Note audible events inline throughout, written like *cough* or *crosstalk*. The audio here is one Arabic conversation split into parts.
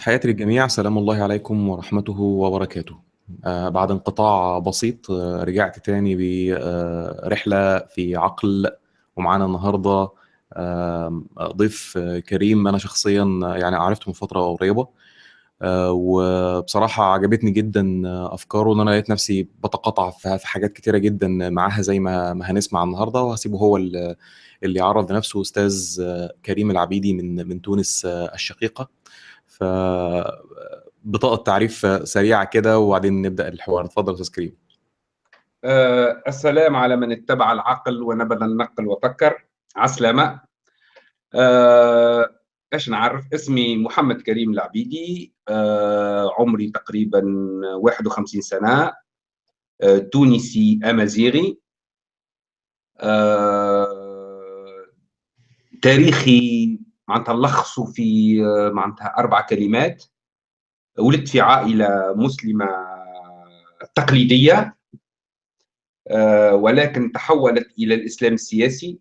تحياتي للجميع. سلام الله عليكم ورحمته وبركاته. آه بعد انقطاع بسيط آه رجعت تاني برحلة في عقل ومعانا النهاردة آه ضيف كريم أنا شخصيا يعني عرفته من فترة قريبة. وبصراحة عجبتني جدا أفكاره وإن أنا لقيت نفسي بتقاطع في حاجات كتيرة جدا معاها زي ما ما هنسمع النهاردة. وهسيبه هو اللي يعرض لنفسه أستاذ كريم العبيدي من من تونس الشقيقة. ف بطاقة تعريف سريعة كده وبعدين نبدأ الحوار. اتفضل أستاذ كريم. أه السلام على من اتبع العقل ونبذ النقل وفكر. عسلامة. أه إيش نعرف؟ اسمي محمد كريم العبيدي. أه عمري تقريبا 51 سنة. أه تونسي أمازيغي. أه تاريخي معناتها نلخصه في معناتها أربع كلمات. ولدت في عائلة مسلمة تقليدية ولكن تحولت إلى الإسلام السياسي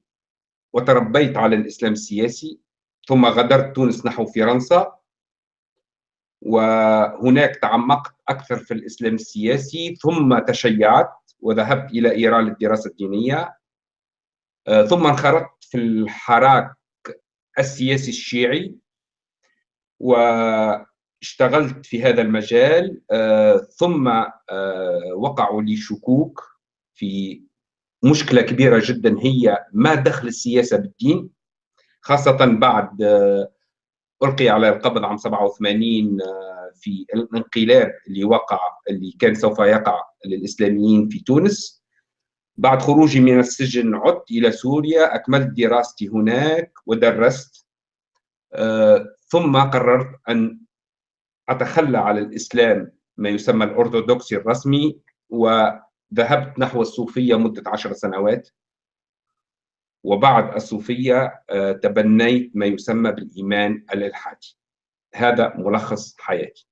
وتربيت على الإسلام السياسي. ثم غادرت تونس نحو فرنسا. وهناك تعمقت أكثر في الإسلام السياسي. ثم تشيعت وذهبت إلى إيران للدراسة الدينية. ثم انخرطت في الحراك السياسي الشيعي واشتغلت في هذا المجال ثم وقعوا لي شكوك في مشكلة كبيرة جدا هي ما دخل السياسة بالدين خاصة بعد ألقي على القبض عام 87 في الانقلاب اللي وقع اللي كان سوف يقع للإسلاميين في تونس. بعد خروجي من السجن عدت إلى سوريا أكملت دراستي هناك ودرست. آه، ثم قررت أن أتخلى على الإسلام ما يسمى الأرثوذكسي الرسمي وذهبت نحو الصوفية مدة عشر سنوات. وبعد الصوفية آه، تبنيت ما يسمى بالإيمان الإلحادي. هذا ملخص حياتي.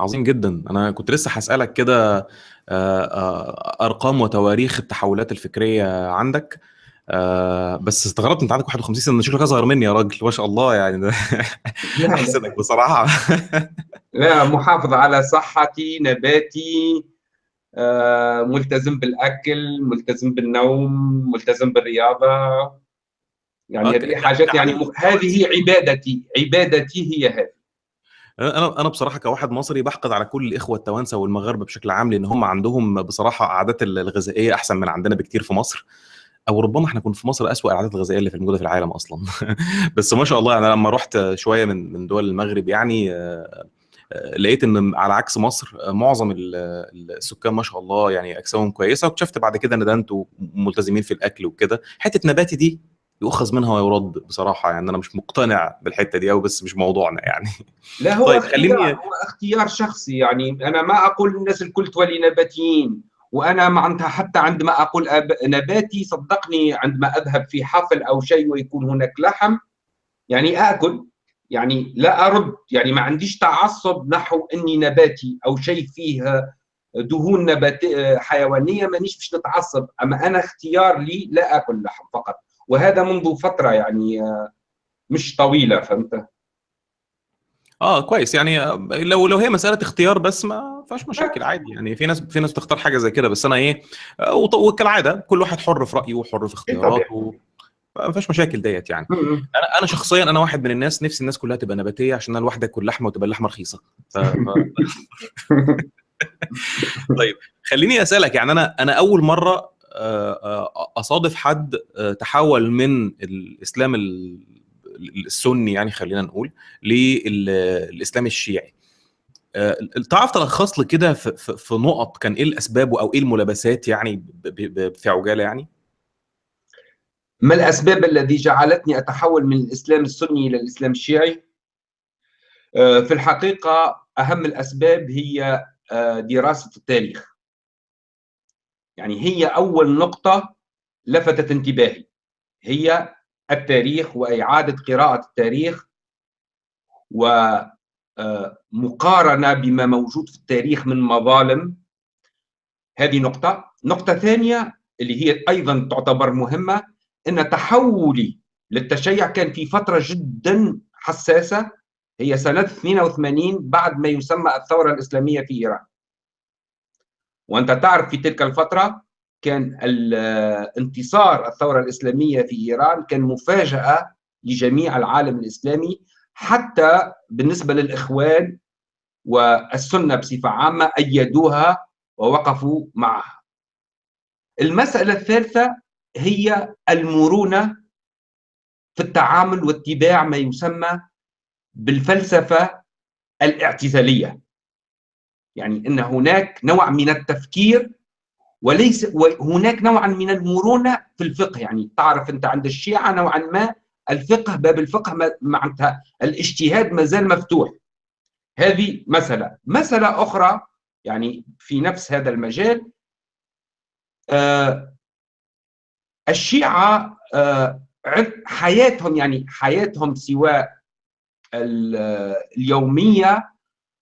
عظيم جدا. أنا كنت لسه هسألك كده أرقام وتواريخ التحولات الفكرية عندك. بس استغربت أنت عندك 51 سنة شكلك اصغر مني يا راجل ما شاء الله يعني. *laughs* احسدك بصراحة. *laughs* لا محافظ على صحتي نباتي ملتزم بالأكل ملتزم بالنوم ملتزم بالرياضة. يعني هذه حاجات يعني هذه عبادتي عبادتي هي هذه. أنا أنا بصراحة كواحد مصري بحقد على كل الإخوة التوانسة والمغاربة بشكل عام لأن هم عندهم بصراحة عادات الغذائية أحسن من عندنا بكتير في مصر. أو ربما إحنا كنا في مصر اسوء العادات الغذائية اللي في موجودة في العالم أصلا. *laughs* بس ما شاء الله أنا لما رحت شوية من من دول المغرب يعني لقيت إن على عكس مصر معظم السكان ما شاء الله يعني أجسامهم كويسة واكتشفت بعد كده إن ده أنتوا ملتزمين في الأكل وكده. حتة نباتي دي يؤخذ منها ويرد بصراحة يعني أنا مش مقتنع بالحتة دي قوي بس مش موضوعنا يعني. لا هو طيب خليني هو اختيار شخصي يعني. أنا ما أقول الناس الكل تولي نباتيين وأنا معناتها حتى عندما أقول نباتي صدقني عندما أذهب في حفل أو شيء ويكون هناك لحم يعني آكل يعني لا أرد يعني ما عنديش تعصب نحو إني نباتي أو شيء فيه دهون نبات حيوانية مانيش باش نتعصب. أما أنا اختيار لي لا آكل لحم فقط. وهذا منذ فترة يعني مش طويلة فهمت؟ آه كويس. يعني لو لو هي مسألة اختيار بس ما فيهاش مشاكل عادي يعني. في ناس في ناس بتختار حاجة زي كده بس أنا إيه وكالعادة كل واحد حر في رأيه وحر في اختياراته. ما فيهاش مشاكل ديت يعني. أنا أنا شخصيا أنا واحد من الناس نفسي الناس كلها تبقى نباتية عشان أنا لوحدي أكل لحمة وتبقى اللحمة رخيصة. ف... ف... *laughs* *laughs* طيب خليني أسألك يعني أنا أنا أول مرة أصادف حد تحول من الإسلام السني يعني خلينا نقول للاسلام الشيعي. تعرف تلخص لي كده في, في نقط كان إيه الأسباب أو إيه الملابسات يعني في عجالة يعني؟ ما الأسباب التي جعلتني أتحول من الإسلام السني إلى الإسلام الشيعي؟ في الحقيقة أهم الأسباب هي دراسة التاريخ. يعني هي أول نقطة لفتت انتباهي. هي التاريخ وإعادة قراءة التاريخ ومقارنة بما موجود في التاريخ من مظالم. هذه نقطة. نقطة ثانية اللي هي أيضا تعتبر مهمة أن تحولي للتشيع كان في فترة جدا حساسة هي سنة 82 بعد ما يسمى الثورة الإسلامية في إيران. وأنت تعرف في تلك الفترة كان انتصار الثورة الإسلامية في إيران كان مفاجأة لجميع العالم الإسلامي حتى بالنسبة للإخوان والسنة بصفة عامة أيدوها ووقفوا معها. المسألة الثالثة هي المرونة في التعامل واتباع ما يسمى بالفلسفة الاعتزالية. يعني أن هناك نوع من التفكير وليس وهناك نوع من المرونة في الفقه. يعني تعرف أنت عند الشيعة نوعا ما الفقه باب الفقه معناتها الاجتهاد ما زال مفتوح. هذه مسألة. مسألة أخرى يعني في نفس هذا المجال آه الشيعة آه حياتهم يعني حياتهم سواء اليومية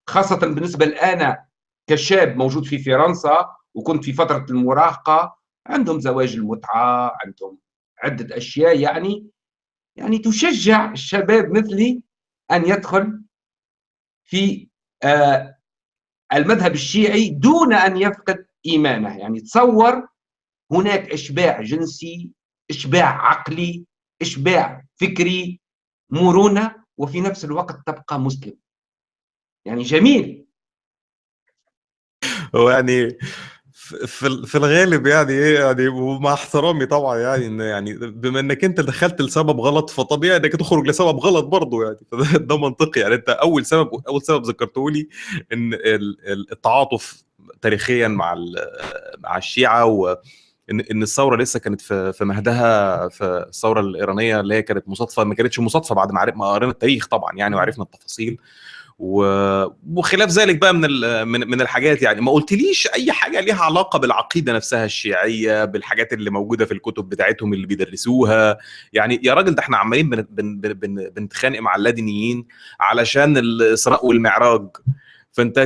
خاصة بالنسبة لأنا كشاب موجود في فرنسا وكنت في فترة المراهقة عندهم زواج المتعة عندهم عدة أشياء يعني يعني تشجع الشباب مثلي أن يدخل في آه المذهب الشيعي دون أن يفقد إيمانه. يعني تصور هناك إشباع جنسي إشباع عقلي إشباع فكري مرونة وفي نفس الوقت تبقى مسلم. يعني جميل. هو يعني في في الغالب يعني إيه يعني ومع احترامي طبعا يعني إن يعني بما إنك أنت دخلت لسبب غلط فطبيعي إنك تخرج لسبب غلط برضه يعني. *laughs* ده منطقي يعني. أنت أول سبب أول سبب ذكرته لي إن التعاطف تاريخيا مع مع الشيعة و إن إن الثورة لسه كانت في في مهدها في الثورة الإيرانية اللي هي كانت مصادفة ما كانتش مصادفة بعد ما قرينا التاريخ طبعا يعني وعرفنا التفاصيل. وخلاف ذلك بقى من من من الحاجات يعني. ما قلتليش أي حاجة ليها علاقة بالعقيدة نفسها الشيعية بالحاجات اللي موجودة في الكتب بتاعتهم اللي بيدرسوها. يعني يا راجل ده إحنا عمالين بن بن بن بنتخانق مع اللادينيين علشان الإسراء والمعراج. فأنت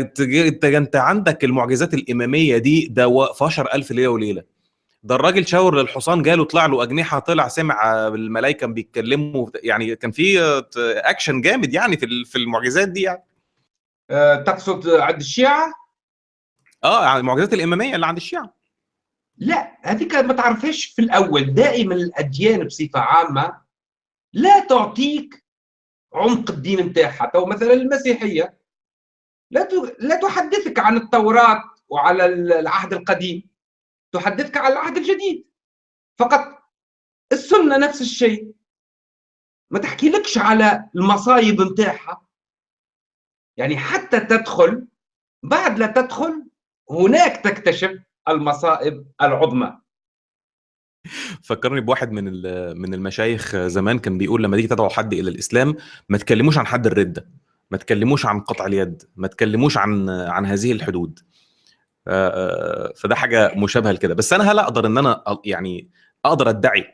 انت عندك المعجزات الإمامية دي ده في 10000 ليلة وليلة. ده الراجل شاور للحصان جاله طلع له أجنحة طلع سمع الملائكه بيتكلموا يعني كان في اكشن جامد يعني في في المعجزات دي يعني. أه تقصد عند الشيعة؟ آه يعني المعجزات الإمامية اللي عند الشيعة. لا هذيك ما تعرفهاش في الأول. دائما الأديان بصفة عامة لا تعطيك عمق الدين نتاعها. تو مثلا المسيحية لا لا تحدثك عن التوراة وعلى العهد القديم. تحدثك عن العهد الجديد. فقط السنة نفس الشيء. ما تحكي لكش على المصايب نتاعها يعني حتى تدخل بعد لا تدخل هناك تكتشف المصائب العظمى. فكرني بواحد من من المشايخ زمان كان بيقول لما تيجي تدعو حد إلى الإسلام ما تكلموش عن حد الردة ما تكلموش عن قطع اليد ما تكلموش عن عن هذه الحدود. فده حاجة مشابهة لكده. بس أنا هل أقدر إن أنا يعني أقدر أدعي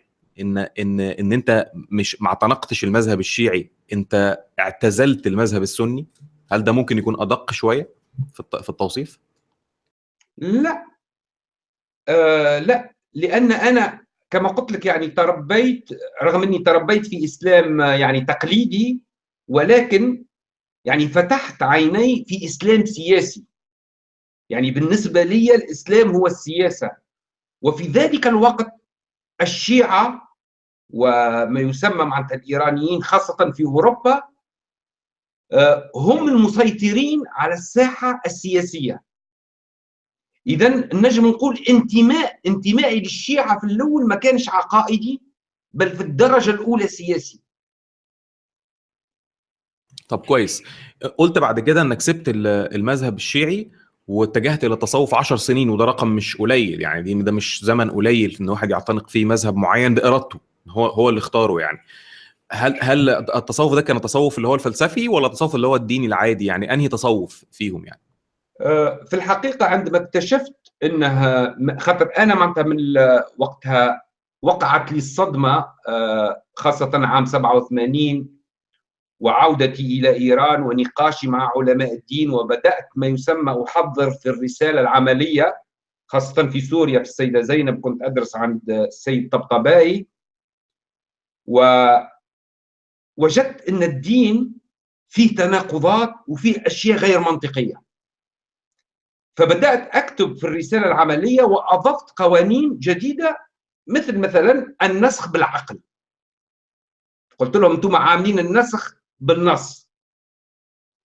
إن إن إن أنت مش ما اعتنقتش المذهب الشيعي أنت اعتزلت المذهب السني؟ هل ده ممكن يكون أدق شوية في التوصيف؟ لا. آه لا. لأن أنا كما قلت لك يعني تربيت رغم إني تربيت في إسلام يعني تقليدي ولكن يعني فتحت عيني في إسلام سياسي. يعني بالنسبة لي الإسلام هو السياسة. وفي ذلك الوقت الشيعة وما يسمى مع الإيرانيين خاصة في أوروبا آه، هم المسيطرين على الساحة السياسية. إذا نجم نقول انتماء انتمائي للشيعة في الأول ما كانش عقائدي بل في الدرجة الأولى سياسي. طب كويس. قلت بعد كده إنك سبت المذهب الشيعي. واتجهت إلى التصوف 10 سنين وده رقم مش قليل يعني دي ده مش زمن قليل إن واحد يعتنق فيه مذهب معين بإرادته هو هو اللي اختاره يعني. هل هل التصوف ده كان التصوف اللي هو الفلسفي ولا التصوف اللي هو الديني العادي؟ يعني أنهي تصوف فيهم يعني؟ آه، في الحقيقة عندما اكتشفت إنها خاطر أنا معناتها من وقتها وقعت لي الصدمة آه، خاصة عام 87 وعودتي إلى إيران ونقاشي مع علماء الدين وبدأت ما يسمى أحضر في الرسالة العملية خاصة في سوريا في السيدة زينب كنت أدرس عند السيد طبطبائي. ووجدت أن الدين فيه تناقضات وفيه أشياء غير منطقية. فبدأت أكتب في الرسالة العملية وأضفت قوانين جديدة مثل مثلا النسخ بالعقل. قلت لهم أنتم عاملين النسخ بالنص.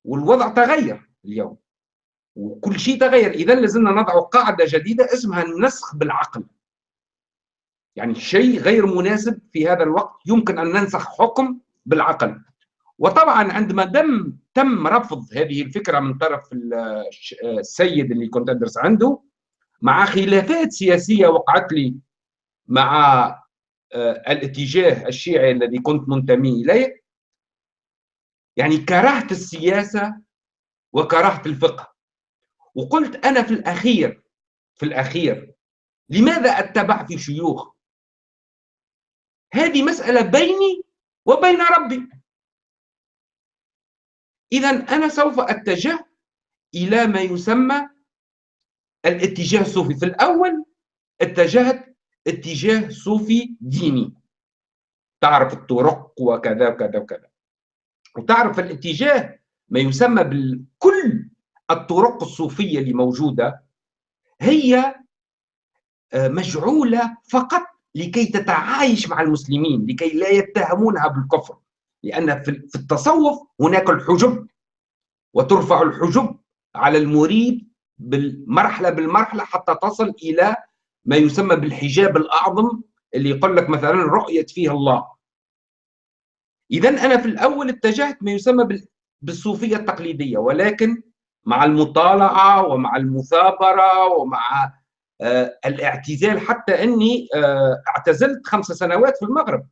والوضع تغير اليوم. وكل شيء تغير. اذا لازلنا نضع قاعدة جديدة اسمها النسخ بالعقل. يعني شيء غير مناسب في هذا الوقت يمكن أن ننسخ حكم بالعقل. وطبعا عندما دم تم رفض هذه الفكرة من طرف السيد اللي كنت أدرس عنده مع خلافات سياسية وقعت لي مع آه، الاتجاه الشيعي الذي كنت منتمي إليه يعني كرهت السياسة وكرهت الفقه. وقلت أنا في الأخير في الأخير لماذا أتبع في شيوخ؟ هذه مسألة بيني وبين ربي. اذا أنا سوف أتجه إلى ما يسمى الاتجاه الصوفي. في الأول اتجهت اتجاه صوفي ديني. تعرف الطرق وكذا وكذا وكذا. وتعرف الاتجاه ما يسمى بكل الطرق الصوفية اللي موجودة هي آه، مجعولة فقط لكي تتعايش مع المسلمين لكي لا يتهمونها بالكفر لأن في التصوف هناك الحجب وترفع الحجب على المريد بالمرحلة بالمرحلة حتى تصل إلى ما يسمى بالحجاب الأعظم اللي يقول لك مثلا رؤية فيه الله. اذا أنا في الأول اتجهت ما يسمى بالصوفية التقليدية ولكن مع المطالعة ومع المثابرة ومع آه الاعتزال حتى إني آه اعتزلت خمس سنوات في المغرب.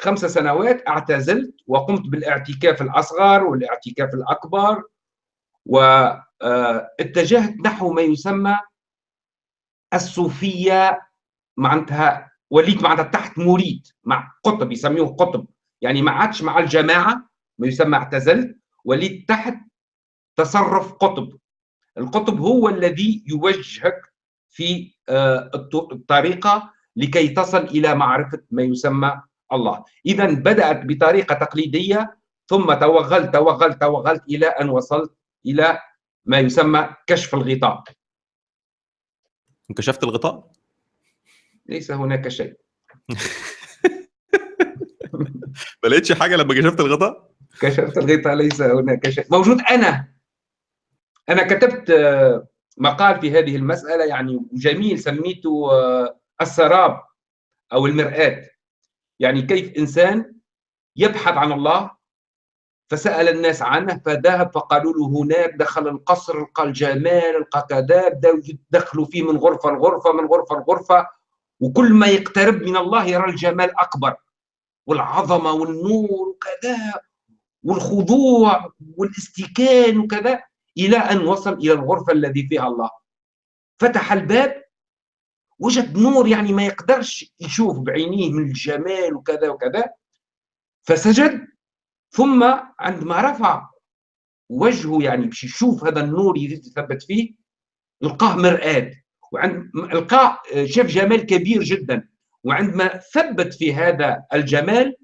خمس سنوات اعتزلت وقمت بالاعتكاف الأصغر والاعتكاف الأكبر واتجهت آه، نحو ما يسمى الصوفية معناتها وليت معناتها تحت مريد مع قطب يسميوه قطب. يعني ما عادش مع الجماعة ما يسمى اعتزلت وليت تحت تصرف قطب. القطب هو الذي يوجهك في آه، الطريقة لكي تصل إلى معرفة ما يسمى الله. إذا بدأت بطريقة تقليدية ثم توغلت توغلت توغلت إلى أن وصلت إلى ما يسمى كشف الغطاء. انكشفت الغطاء؟ ليس هناك شيء. *laughs* ما لقيتش حاجة لما كشفت الغطاء؟ كشفت الغطاء ليس هناك شيء. موجود أنا. أنا كتبت آه، مقال في هذه المسألة يعني جميل سميته آه، السراب أو المرآة. يعني كيف إنسان يبحث عن الله فسأل الناس عنه فذهب فقالوا له هناك دخل القصر لقى الجمال لقى كذا بدأوا يدخلوا فيه من غرفة لغرفة من غرفة لغرفة. وكل ما يقترب من الله يرى الجمال أكبر. والعظمة والنور وكذا والخضوع والاستكان وكذا إلى أن وصل إلى الغرفة الذي فيها الله. فتح الباب وجد نور يعني ما يقدرش يشوف بعينيه من الجمال وكذا وكذا. فسجد ثم عندما رفع وجهه يعني باش يشوف هذا النور يثبت فيه لقاه مرآة. وعند لقاه شاف جمال كبير جدا. وعندما ثبت في هذا الجمال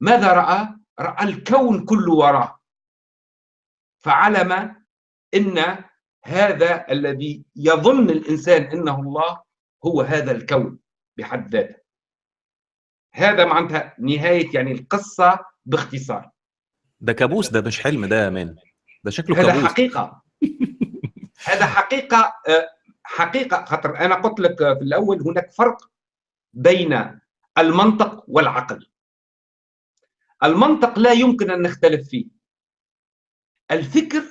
ماذا رأى؟ رأى الكون كله وراه. فعلم إن هذا الذي يظن الإنسان إنه الله هو هذا الكون بحد ذاته. هذا معناتها نهاية يعني القصة باختصار. ده كابوس ده مش حلم ده يا مان ده شكله هذا كابوس. حقيقة. *laughs* هذا حقيقة آه، حقيقة خاطر أنا قلت لك في الأول هناك فرق بين المنطق والعقل. المنطق لا يمكن أن نختلف فيه. الفكر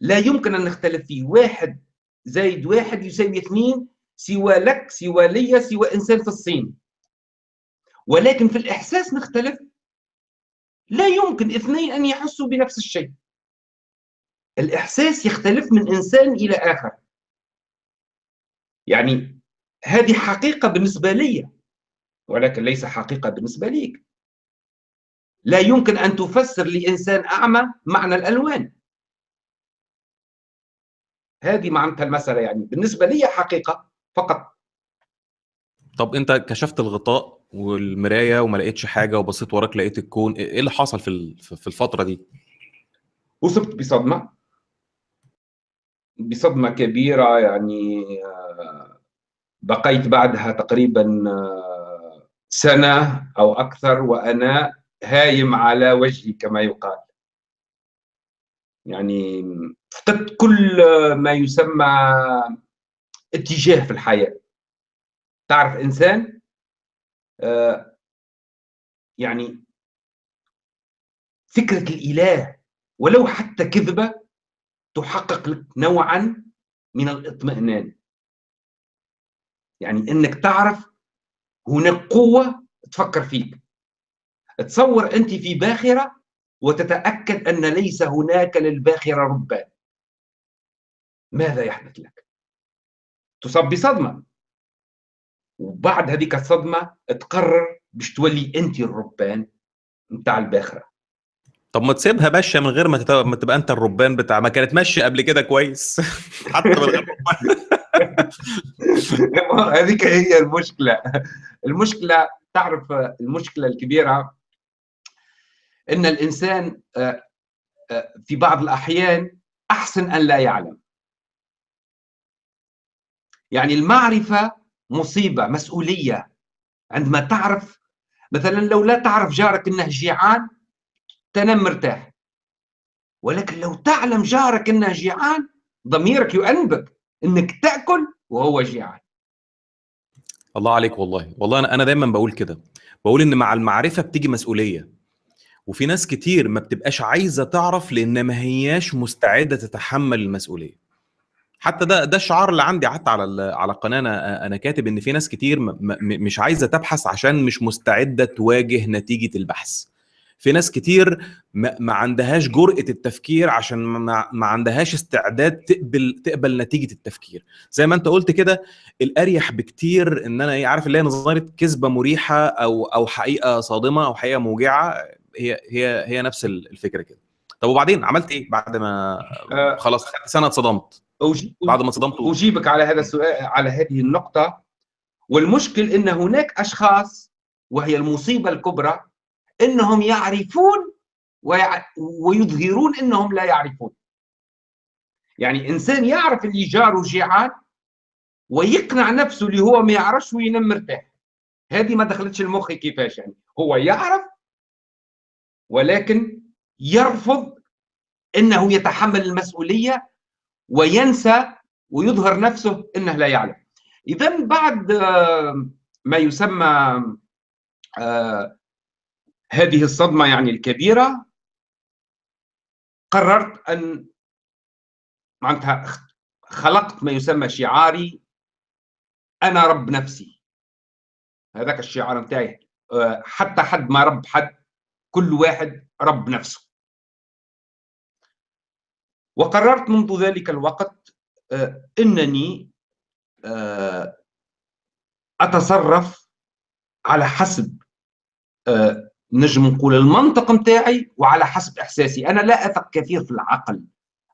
لا يمكن أن نختلف فيه. واحد زائد واحد يساوي اثنين سوى لك سوى لي سوى إنسان في الصين. ولكن في الإحساس نختلف. لا يمكن اثنين أن يحسوا بنفس الشيء. الإحساس يختلف من إنسان إلى آخر. يعني هذه حقيقة بالنسبة لي ولكن ليس حقيقة بالنسبة ليك. لا يمكن أن تفسر لإنسان أعمى معنى الألوان. هذه معناتها المسألة يعني. بالنسبة لي حقيقة فقط. طب أنت كشفت الغطاء والمراية وما لقيتش حاجة وبصيت وراك لقيت الكون إيه اللي حصل في في الفترة دي؟ اصبت بصدمة. بصدمة كبيرة يعني بقيت بعدها تقريبا سنة أو أكثر وأنا هايم على وجهي كما يقال. يعني فقدت كل ما يسمى اتجاه في الحياة. تعرف إنسان؟ آه يعني فكرة الإله ولو حتى كذبة تحقق لك نوعا من الاطمئنان. يعني إنك تعرف هناك قوة تفكر فيك. تصور أنت في باخرة وتتأكد أن ليس هناك للباخرة ربان. ماذا يحدث لك؟ تصاب بصدمة. وبعد هذيك الصدمة تقرر باش تولي أنت الربان نتاع الباخرة. طب ما تسيبها ماشية من غير ما. ما تبقى أنت الربان بتاع ما كانت ماشية قبل كده كويس. *laughs* حتى من غير *laughs* هذيك هي المشكلة. المشكلة تعرف المشكلة الكبيرة؟ إن الإنسان في بعض الأحيان أحسن أن لا يعلم. يعني المعرفة مصيبة مسؤولية. عندما تعرف مثلا لو لا تعرف جارك إنه جيعان تنام مرتاح. ولكن لو تعلم جارك إنه جيعان ضميرك يؤنبك إنك تأكل وهو جيعان. الله عليك والله. والله أنا أنا دايما بقول كده. بقول إن مع المعرفة بتيجي مسؤولية. وفي ناس كتير ما بتبقاش عايزة تعرف لأن ما هياش مستعدة تتحمل المسؤولية. حتى ده ده الشعار اللي عندي حتى على على القناه أنا أنا كاتب إن في ناس كتير مش عايزة تبحث عشان مش مستعدة تواجه نتيجة البحث. في ناس كتير ما, ما عندهاش جرأة التفكير عشان ما, ما عندهاش استعداد تقبل تقبل نتيجة التفكير. زي ما انت قلت كده الأريح بكتير إن أنا إيه عارف اللي هي نظرية كذبة مريحة أو أو حقيقة صادمة أو حقيقة موجعة هي هي هي نفس الفكرة كده. طب وبعدين عملت إيه بعد ما خلاص خدت سنة اتصدمت؟ بعد ما اتصدمت أجيبك على هذا السؤال على هذه النقطة. والمشكل إن هناك أشخاص وهي المصيبة الكبرى إنهم يعرفون. ويظهرون إنهم لا يعرفون. يعني إنسان يعرف اللي جاره جيعان ويقنع نفسه اللي هو ما يعرفش وينام مرتاح. هذه ما دخلتش المخ كيفاش يعني؟ هو يعرف ولكن يرفض إنه يتحمل المسؤولية وينسى ويظهر نفسه إنه لا يعلم. اذا بعد ما يسمى هذه الصدمة يعني الكبيرة قررت أن معناتها خلقت ما يسمى شعاري أنا رب نفسي. هذاك الشعار نتاعي حتى حد ما رب حد كل واحد رب نفسه. وقررت منذ ذلك الوقت إنني أتصرف على حسب نجم نقول المنطق نتاعي وعلى حسب إحساسي. أنا لا أثق كثير في العقل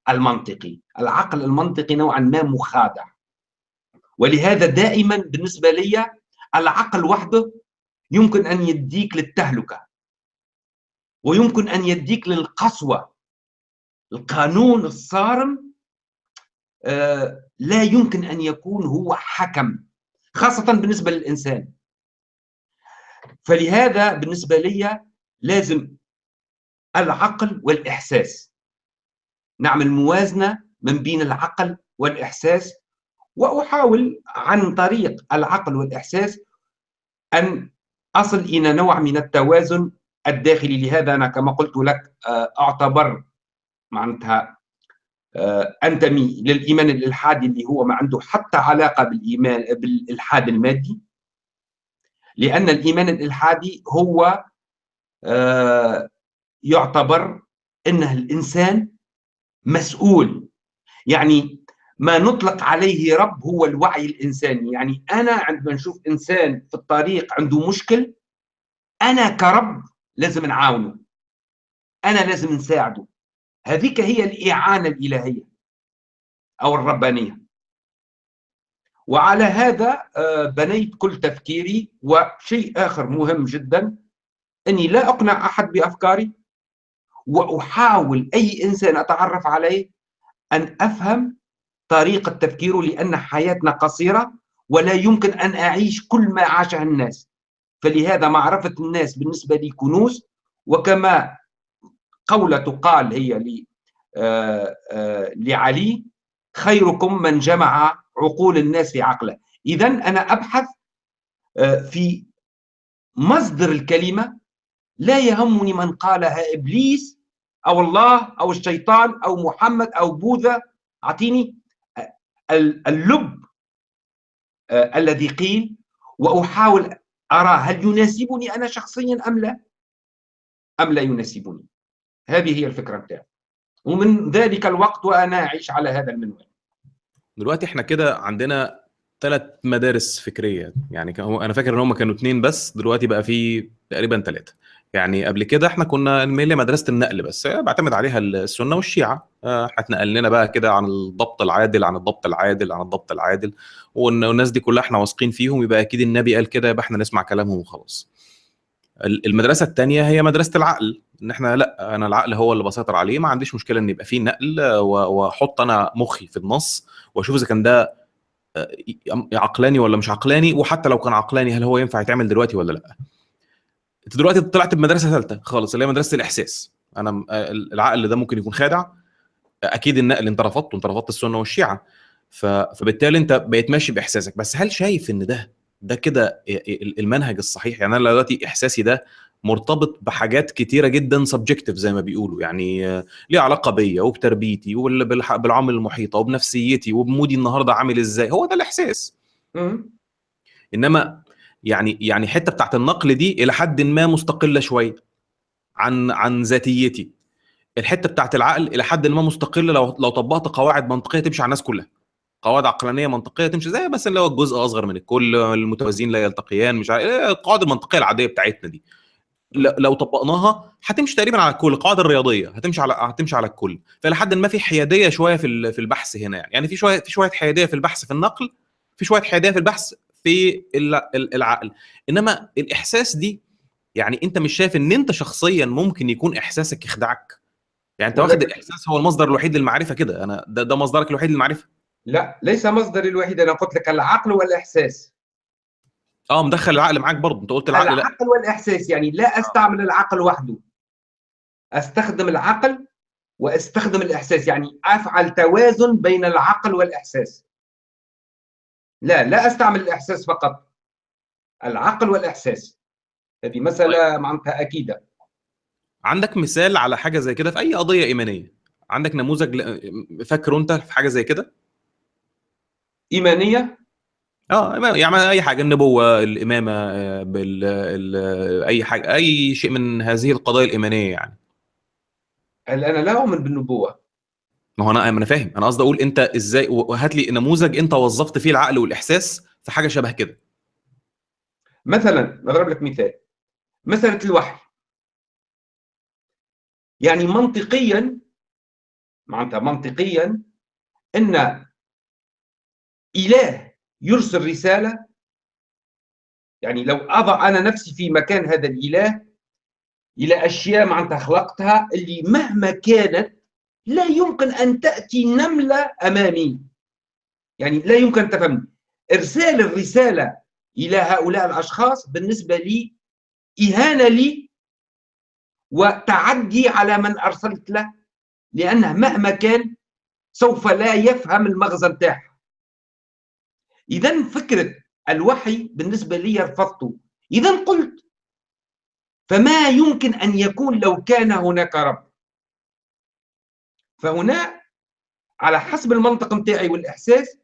المنطقي. العقل المنطقي نوعا ما مخادع. ولهذا دائما بالنسبة لي العقل وحده يمكن أن يديك للتهلكة. ويمكن أن يديك للقسوة. القانون الصارم آه لا يمكن أن يكون هو حكم خاصة بالنسبة للإنسان. فلهذا بالنسبة لي لازم العقل والإحساس. نعمل موازنة من بين العقل والإحساس وأحاول عن طريق العقل والإحساس أن أصل إلى نوع من التوازن الداخلي. لهذا أنا كما قلت لك أعتبر معناتها أنتمي للإيمان الالحادي اللي هو ما عنده حتى علاقة بالإيمان بالإلحاد المادي. لأن الإيمان الإلحادي هو يعتبر إنه الإنسان مسؤول. يعني ما نطلق عليه رب هو الوعي الإنساني. يعني أنا عندما نشوف إنسان في الطريق عنده مشكل أنا كرب لازم نعاونه. أنا لازم نساعده. هذيك هي الإعانة الإلهية أو الربانية. وعلى هذا آه، بنيت كل تفكيري وشيء آخر مهم جدا أني لا أقنع أحد بأفكاري وأحاول أي إنسان أتعرف عليه أن أفهم طريقة تفكيره لأن حياتنا قصيرة ولا يمكن أن أعيش كل ما عاشه الناس. فلهذا معرفة الناس بالنسبة لي كنوز وكما قولة تقال هي آه، آه، لعلي خيركم من جمع عقول الناس في عقله. إذا أنا أبحث آه، في مصدر الكلمة لا يهمني من قالها إبليس أو الله أو الشيطان أو محمد أو بوذا. أعطيني اللب الذي قيل وأحاول أرى هل يناسبني أنا شخصيا أم لا. أم لا يناسبني. هذه هي الفكرة بتاعي ومن ذلك الوقت وأنا أعيش على هذا المنوال. دلوقتي إحنا كده عندنا ثلاث مدارس فكرية. يعني أنا فاكر إن هم كانوا اثنين بس دلوقتي بقى في تقريبا ثلاثة يعني قبل كده إحنا كنا ميلي مدرسة النقل بس بعتمد عليها السنة والشيعة. آه، إحنا لنا بقى كده عن الضبط العادل عن الضبط العادل عن الضبط العادل. والناس دي كلها إحنا واثقين فيهم يبقى أكيد النبي قال كده يبقى إحنا نسمع كلامهم وخلاص. المدرسة الثانية هي مدرسة العقل. إن إحنا لأ أنا العقل هو اللي بسيطر عليه ما عنديش مشكلة إن يبقى فيه نقل وأحط أنا مخي في النص وأشوف إذا كان ده آه، عقلاني ولا مش عقلاني وحتى لو كان عقلاني هل هو ينفع يتعمل دلوقتي ولا لأ؟ أنت دلوقتي طلعت بمدرسة ثالثة خالص اللي هي مدرسة الإحساس. أنا آه، العقل ده ممكن يكون خادع أكيد النقل انت رفضته انت رفضت السنة والشيعة. فبالتالي أنت بقيت ماشي بإحساسك. بس هل شايف إن ده ده كده المنهج الصحيح؟ يعني أنا دلوقتي إحساسي ده مرتبط بحاجات كتيرة جدا سبجكتيف زي ما بيقولوا. يعني ليه علاقة بيا وبتربيتي وبالعوامل المحيطة وبنفسيتي وبمودي النهارده عامل إزاي. هو ده الإحساس. إنما يعني يعني حتة بتاعت النقل دي إلى حد ما مستقلة شوية عن عن ذاتيتي. الحتة بتاعت العقل إلى حد ما مستقلة لو لو طبقت قواعد منطقية تمشي على الناس كلها. قواعد عقلانية منطقية تمشي زي بس اللي هو الجزء أصغر من الكل المتوازيين لا يلتقيان مش عارف القواعد المنطقية العادية بتاعتنا دي. لو طبقناها هتمشي تقريبا على الكل القواعد الرياضية هتمشي على هتمشي على الكل. فإلى حد ما في حيادية شوية في في البحث هنا يعني. يعني في شوية في شوية حيادية في البحث في النقل في شوية حيادية في البحث في العقل. إنما الإحساس دي يعني أنت مش شايف إن أنت شخصيا ممكن يكون إحساسك يخدعك؟ يعني أنت واخد الإحساس هو المصدر الوحيد للمعرفة كده. أنا ده, ده مصدرك الوحيد للمعرفة؟ لا ليس مصدري الوحيد. أنا قلت لك العقل والإحساس. آه مدخل العقل معاك برضه. أنت قلت العقل العقل لا. والاحساس يعني لا أستعمل العقل وحده. أستخدم العقل وأستخدم الإحساس. يعني أفعل توازن بين العقل والإحساس. لا لا أستعمل الإحساس فقط. العقل والإحساس. هذه مسألة طيب. معناتها أكيدة. عندك مثال على حاجة زي كده في أي قضية إيمانية؟ عندك نموذج فاكره أنت في حاجة زي كده؟ إيمانية؟ آه يعني أي حاجة النبوة الإمامة آه، بال أي حاجة أي شيء من هذه القضايا الإيمانية يعني. أنا لا أؤمن بالنبوة. ما هو أنا أنا فاهم. أنا قصدي أقول أنت إزاي وهات لي نموذج أنت وظفت فيه العقل والإحساس في حاجة شبه كده. مثلا أضرب لك مثال. مساله الوحي. يعني منطقيا معناتها منطقيا إن إله يرسل رسالة. يعني لو أضع أنا نفسي في مكان هذا الإله إلى أشياء معناتها خلقتها اللي مهما كانت لا يمكن أن تأتي نملة أمامي. يعني لا يمكن تفهمني. إرسال الرسالة إلى هؤلاء الأشخاص بالنسبة لي إهانة لي وتعدي على من أرسلت له لأنه مهما كان سوف لا يفهم المغزى بتاعها إذا فكره الوحي بالنسبة لي رفضته إذا قلت فما يمكن أن يكون لو كان هناك رب. فهنا على حسب المنطق متاعي والإحساس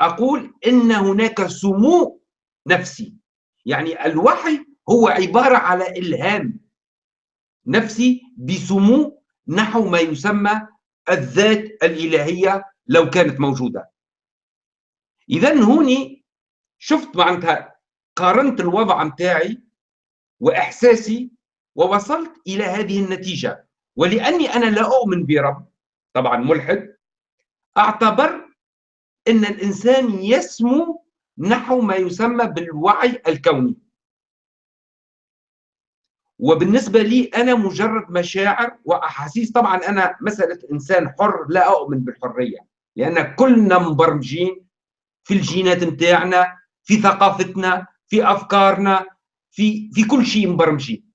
أقول إن هناك سمو نفسي. يعني الوحي هو عبارة على إلهام نفسي بسمو نحو ما يسمى الذات الإلهية لو كانت موجودة. اذا هوني شفت معناتها قارنت الوضع متاعي وإحساسي ووصلت إلى هذه النتيجة. ولأني أنا لا أؤمن برب طبعا ملحد أعتبر إن الإنسان يسمو نحو ما يسمى بالوعي الكوني. وبالنسبة لي أنا مجرد مشاعر وأحاسيس طبعا أنا مسألة إنسان حر لا أؤمن بالحرية لأن كلنا مبرمجين في الجينات متاعنا في ثقافتنا في أفكارنا في في كل شيء مبرمجين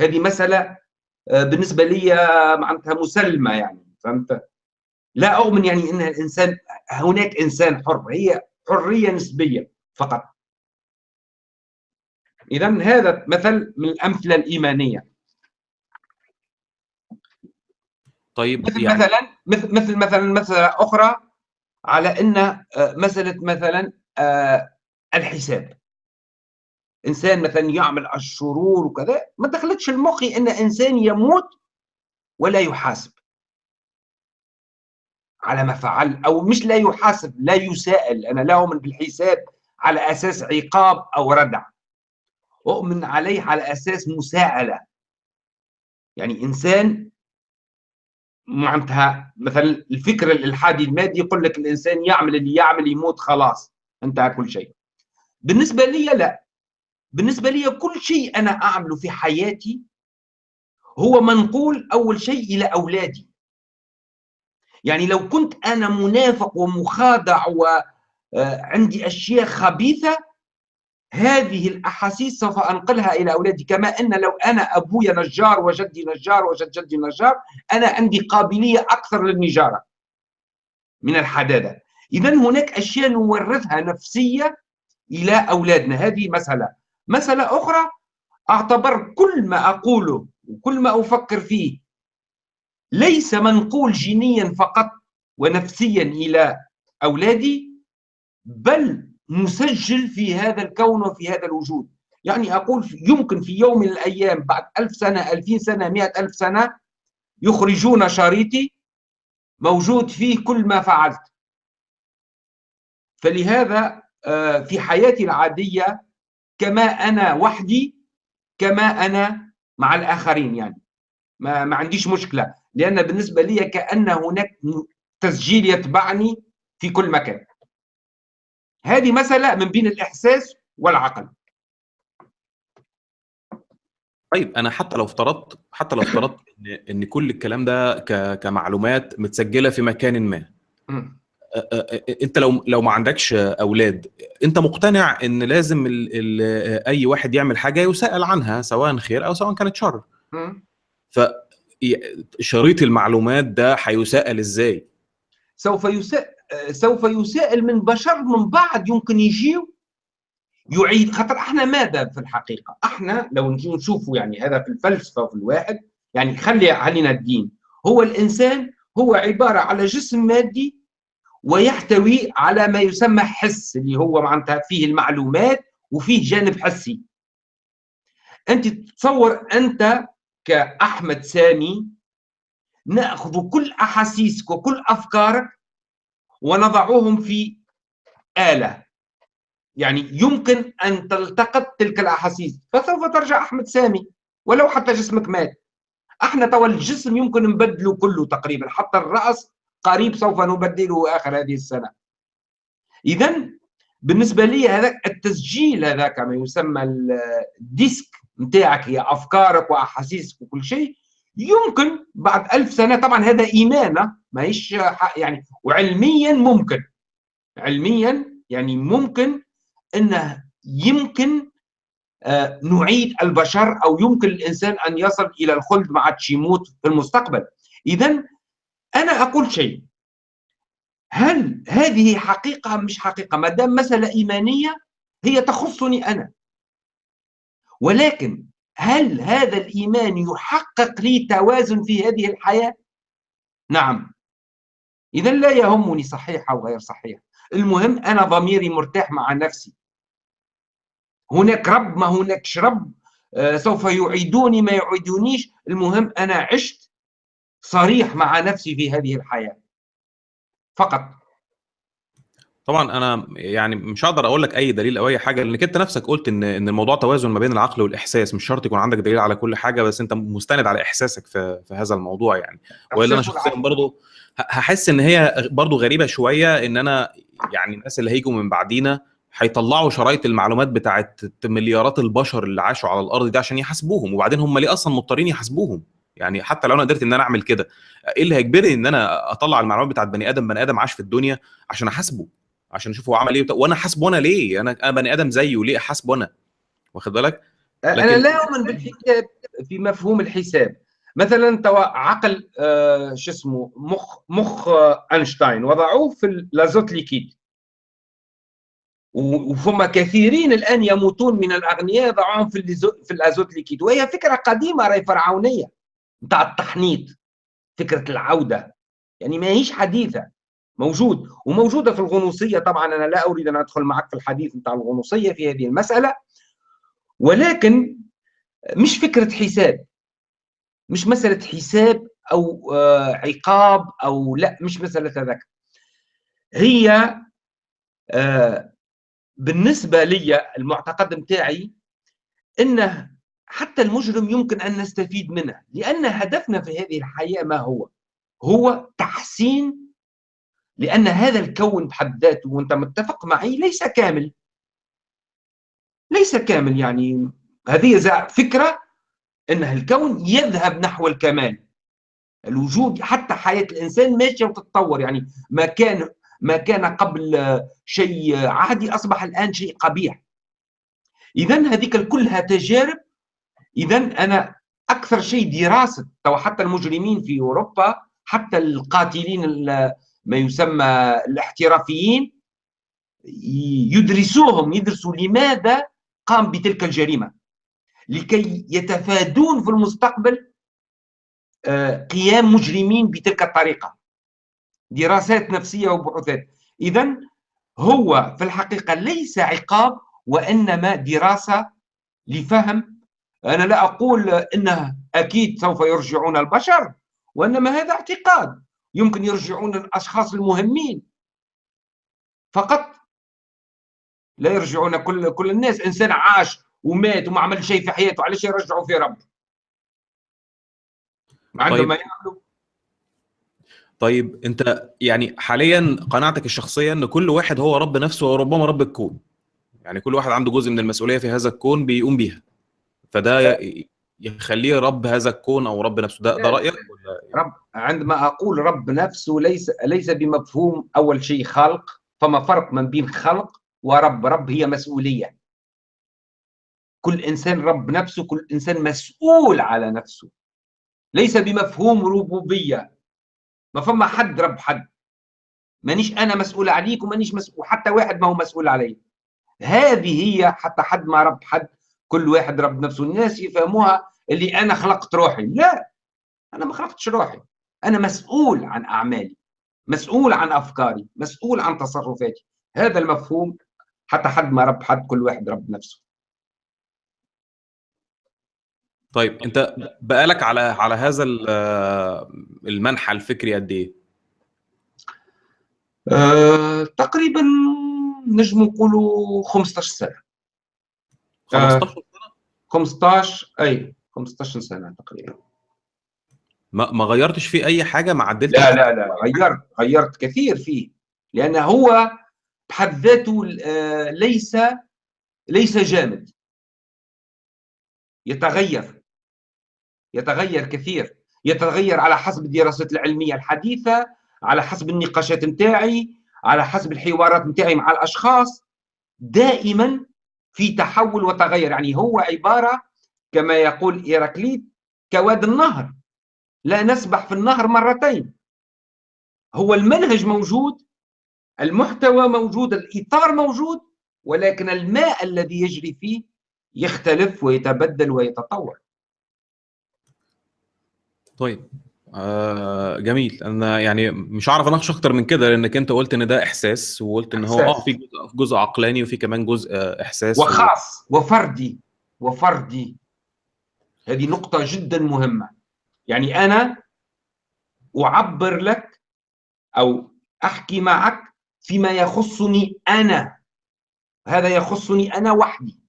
هذه مسألة آه، بالنسبة لي معناتها مسلمة يعني فهمت؟ لا أؤمن يعني أن الإنسان هناك إنسان حر هي حرية نسبية فقط. إذا هذا مثل من الأمثلة الإيمانية. طيب مثل يعني مثلا مثل مثل مثلا مسألة أخرى. على أن مسألة مثلا آه، الحساب. إنسان مثلا يعمل الشرور وكذا ما دخلتش المخي أن إنسان يموت ولا يحاسب. على ما فعل أو مش لا يحاسب لا يسائل أنا لا أؤمن بالحساب على أساس عقاب أو ردع. أؤمن عليه على أساس مساءلة. يعني إنسان معناتها مثلا الفكر الإلحادي المادي يقول لك الإنسان يعمل اللي يعمل يموت خلاص انتهى كل شيء. بالنسبة لي لا. بالنسبة لي كل شيء أنا أعمله في حياتي هو منقول أول شيء إلى أولادي. يعني لو كنت أنا منافق ومخادع وعندي أشياء خبيثة هذه الأحاسيس سوف أنقلها إلى أولادي كما أن لو أنا أبويا نجار وجدي نجار وجد جدي نجار أنا عندي قابلية أكثر للنجارة من الحداثة إذا هناك أشياء نورثها نفسية إلى أولادنا. هذه مسألة. مسألة أخرى أعتبر كل ما أقوله وكل ما أفكر فيه ليس منقول جينيا فقط ونفسيا إلى أولادي بل مسجل في هذا الكون وفي هذا الوجود. يعني أقول يمكن في يوم من الأيام بعد ألف سنة ألفين سنة مئة ألف سنة يخرجون شريطي موجود فيه كل ما فعلت. فلهذا آه، في حياتي العادية كما أنا وحدي كما أنا مع الآخرين يعني. ما, ما عنديش مشكلة لأن بالنسبة لي كأن هناك تسجيل يتبعني في كل مكان. هذه مسألة من بين الإحساس والعقل. طيب أنا حتى لو افترضت حتى لو افترضت إن إن كل الكلام ده كمعلومات متسجلة في مكان ما. أنت لو لو ما عندكش أولاد أنت مقتنع إن لازم ال ال أي واحد يعمل حاجة يسأل عنها سواء خير أو سواء كانت شر. مم. فشريط المعلومات ده هيسأل إزاي؟ سوف يسأل سوف يسائل من بشر من بعد يمكن يجيو يعيد. خاطر إحنا ماذا في الحقيقة؟ إحنا لو نجي نشوفوا يعني هذا في الفلسفة وفي الواحد يعني خلي علينا الدين. هو الإنسان هو عبارة على جسم مادي ويحتوي على ما يسمى حس اللي هو معناتها فيه المعلومات وفيه جانب حسي. انت تتصور انت كأحمد سامي نأخذ كل أحاسيسك وكل أفكارك ونضعهم في آلة. يعني يمكن أن تلتقط تلك الأحاسيس. فسوف ترجع أحمد سامي ولو حتى جسمك مات. أحنا توا الجسم يمكن نبدله كله تقريبا حتى الرأس قريب سوف نبدله آخر هذه السنة. إذا بالنسبة لي هذا التسجيل هذا كما يسمى الديسك نتاعك هي أفكارك وأحاسيسك وكل شيء يمكن بعد ألف سنة طبعا هذا إيمانة ماهيش يعني وعلميا ممكن. علميا يعني ممكن أنه يمكن آه، نعيد البشر أو يمكن الإنسان أن يصل إلى الخلد ما عادش يموت في المستقبل. إذا أنا أقول شيء. هل هذه حقيقة مش حقيقة؟ ما دام مسألة إيمانية هي تخصني أنا. ولكن هل هذا الإيمان يحقق لي توازن في هذه الحياة؟ نعم. إذا لا يهمني صحيح أو غير صحيح. المهم أنا ضميري مرتاح مع نفسي. هناك رب ما هناكش رب. آه، سوف يعيدوني ما يعيدونيش. المهم أنا عشت صريح مع نفسي في هذه الحياة. فقط. طبعا أنا يعني مش هقدر أقول لك أي دليل أو أي حاجة لأنك أنت نفسك قلت إن إن الموضوع توازن ما بين العقل والإحساس. مش شرط يكون عندك دليل على كل حاجة بس أنت مستند على إحساسك في في هذا الموضوع يعني. وإلا أنا شخصيا برضو هحس إن هي برضو غريبة شوية إن أنا يعني الناس اللي هيجوا من بعدينا هيطلعوا شرايط المعلومات بتاعت مليارات البشر اللي عاشوا على الأرض دي عشان يحاسبوهم وبعدين هم ليه أصلا مضطرين يحاسبوهم؟ يعني حتى لو أنا قدرت إن أنا أعمل كده إيه اللي هيجبرني إن أنا أطلع المعلومات بتاعت بني آدم بني آدم عاش في الدنيا عشان أحاسبه؟ عشان أشوف هو عمل إيه وأنا حاسبه أنا ليه؟ أنا أنا بني آدم زيه ليه؟ احاسبه أنا واخد بالك؟ لكن... أنا لا أؤمن بالحساب في مفهوم الحساب. مثلا توا عقل آه شو اسمه مخ مخ آه أينشتاين. وضعوه في لازوت ليكيد. وفما كثيرين الآن يموتون من الأغنياء ضعوهم في في الأزوت ليكيد. وهي فكرة قديمة راهي فرعونية نتاع التحنيط فكرة العودة. يعني ما هيش حديثة. موجود وموجودة في الغنوصية. طبعا أنا لا أريد أن أدخل معك في الحديث نتاع الغنوصية في هذه المسألة ولكن مش فكرة حساب مش مسألة حساب أو عقاب أو لا مش مسألة هذاك هي بالنسبة لي المعتقد نتاعي انه حتى المجرم يمكن أن نستفيد منه لأن هدفنا في هذه الحياة ما هو؟ هو تحسين لأن هذا الكون بحد ذاته وأنت متفق معي ليس كامل. ليس كامل يعني هذه فكرة إن الكون يذهب نحو الكمال. الوجود حتى حياة الإنسان ماشية وتتطور يعني ما كان ما كان قبل شيء عادي أصبح الآن شيء قبيح. اذا هذيك كلها تجارب. اذا أنا أكثر شيء دراسه تو حتى المجرمين في أوروبا حتى القاتلين ما يسمى الاحترافيين يدرسوهم يدرسوا لماذا قام بتلك الجريمة. لكي يتفادون في المستقبل قيام مجرمين بتلك الطريقة. دراسات نفسية وبحوثات. اذا هو في الحقيقة ليس عقاب وإنما دراسة لفهم. أنا لا أقول إنه أكيد سوف يرجعون البشر وإنما هذا اعتقاد. يمكن يرجعون الاشخاص المهمين. فقط لا يرجعون كل كل الناس. إنسان عاش ومات وما عمل شيء في حياته علاش يرجعوا في رب عنده طيب. ما يعملوا. طيب أنت يعني حاليا قناعتك الشخصية إن كل واحد هو رب نفسه وربما رب الكون. يعني كل واحد عنده جزء من المسؤولية في هذا الكون بيقوم بيها. فده يخليه رب هذا الكون أو رب نفسه. ده, ده رأيك؟ ولا رب عندما أقول رب نفسه ليس ليس بمفهوم أول شيء خلق فما فرق من بين خلق ورب. رب هي مسؤولية. كل إنسان رب نفسه كل إنسان مسؤول على نفسه. ليس بمفهوم ربوبية. ما فما حد رب حد. مانيش أنا مسؤول عليك ومانيش مسؤول حتى واحد ما هو مسؤول علي. هذه هي حتى حد ما رب حد. كل واحد رب نفسه. الناس يفهموها اللي أنا خلقت روحي. لا أنا ما خلقتش روحي. أنا مسؤول عن أعمالي مسؤول عن أفكاري مسؤول عن تصرفاتي. هذا المفهوم حتى حد ما رب حد كل واحد رب نفسه. طيب أنت بقالك على على هذا المنحى الفكري قد إيه؟ أه، تقريبا نجم نقولوا 15 سنة. 15 سنة؟ 15 أي 15 سنة تقريبا. ما ما غيرتش فيه أي حاجة؟ ما عدلتش لا لا لا غيرت غيرت كثير فيه لأن هو بحد ذاته ليس ليس جامد. يتغير يتغير كثير. يتغير على حسب الدراسات العلمية الحديثة على حسب النقاشات نتاعي على حسب الحوارات نتاعي مع الأشخاص. دائما في تحول وتغير. يعني هو عبارة كما يقول إيراكليت كواد النهر. لا نسبح في النهر مرتين. هو المنهج موجود المحتوى موجود الإطار موجود ولكن الماء الذي يجري فيه يختلف ويتبدل ويتطور. طيب. آه جميل. أنا يعني مش عارف أناقش أكتر من كده لأنك أنت قلت إن ده إحساس وقلت إن هو آه في جزء, جزء عقلاني وفي كمان جزء إحساس وخاص و... وفردي وفردي. هذه نقطة جدا مهمة. يعني أنا أعبر لك أو أحكي معك فيما يخصني أنا. هذا يخصني أنا وحدي.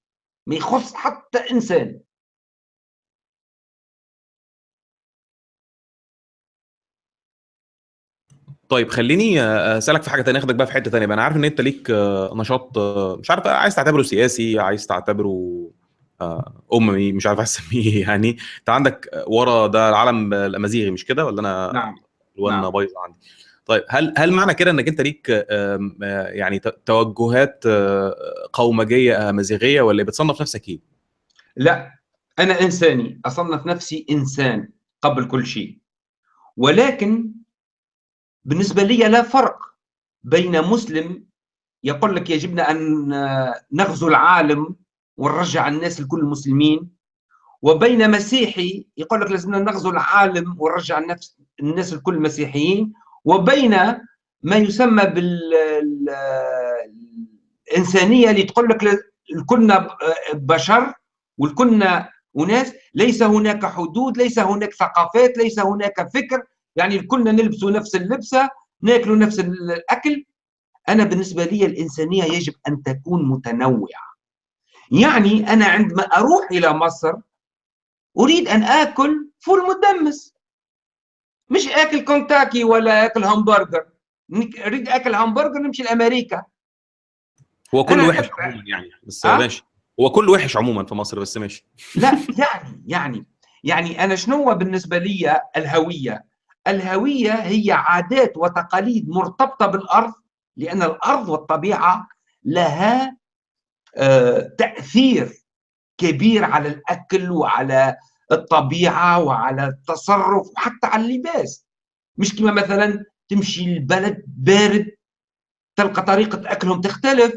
ما يخص حتى إنسان. طيب خليني أسألك في حاجة ثانية أخدك بقى في حتة ثانية أنا عارف إن أنت ليك نشاط مش عارف عايز تعتبره سياسي عايز تعتبره أممي مش عارف أسميه *laughs* يعني. أنت عندك ورا ده العالم الأمازيغي مش كده؟ ولا أنا نعم. الوان نعم. بايظة عندي؟ طيب هل هل معنى كده إنك أنت ليك يعني توجهات قومجية امازيغيه ولا بتصنف نفسك إيه؟ لا أنا إنساني. أصنف نفسي إنسان قبل كل شيء. ولكن بالنسبة لي لا فرق بين مسلم يقول لك يجبنا أن نغزو العالم ونرجع الناس الكل مسلمين وبين مسيحي يقول لك لازمنا نغزو العالم ونرجع الناس الناس الكل مسيحيين وبين ما يسمى بالإنسانية اللي تقول لك الكلنا بشر والكلنا أناس ليس هناك حدود ليس هناك ثقافات ليس هناك فكر يعني الكلنا نلبس نفس اللبسة ناكل نفس الأكل. أنا بالنسبة لي الإنسانية يجب أن تكون متنوعة. يعني أنا عندما أروح إلى مصر أريد أن آكل فول مدمس مش آكل كنتاكي ولا آكل همبرجر. أريد آكل همبرجر نمشي لأمريكا. هو كله وحش عموما يعني بس أه؟ ماشي. هو كله وحش عموما في مصر بس ماشي. لا يعني يعني يعني أنا شنو بالنسبة لي الهوية؟ الهوية هي عادات وتقاليد مرتبطة بالأرض لأن الأرض والطبيعة لها آه تأثير كبير على الأكل وعلى الطبيعة وعلى التصرف وحتى على اللباس. مش كما مثلا تمشي البلد بارد تلقى طريقة أكلهم تختلف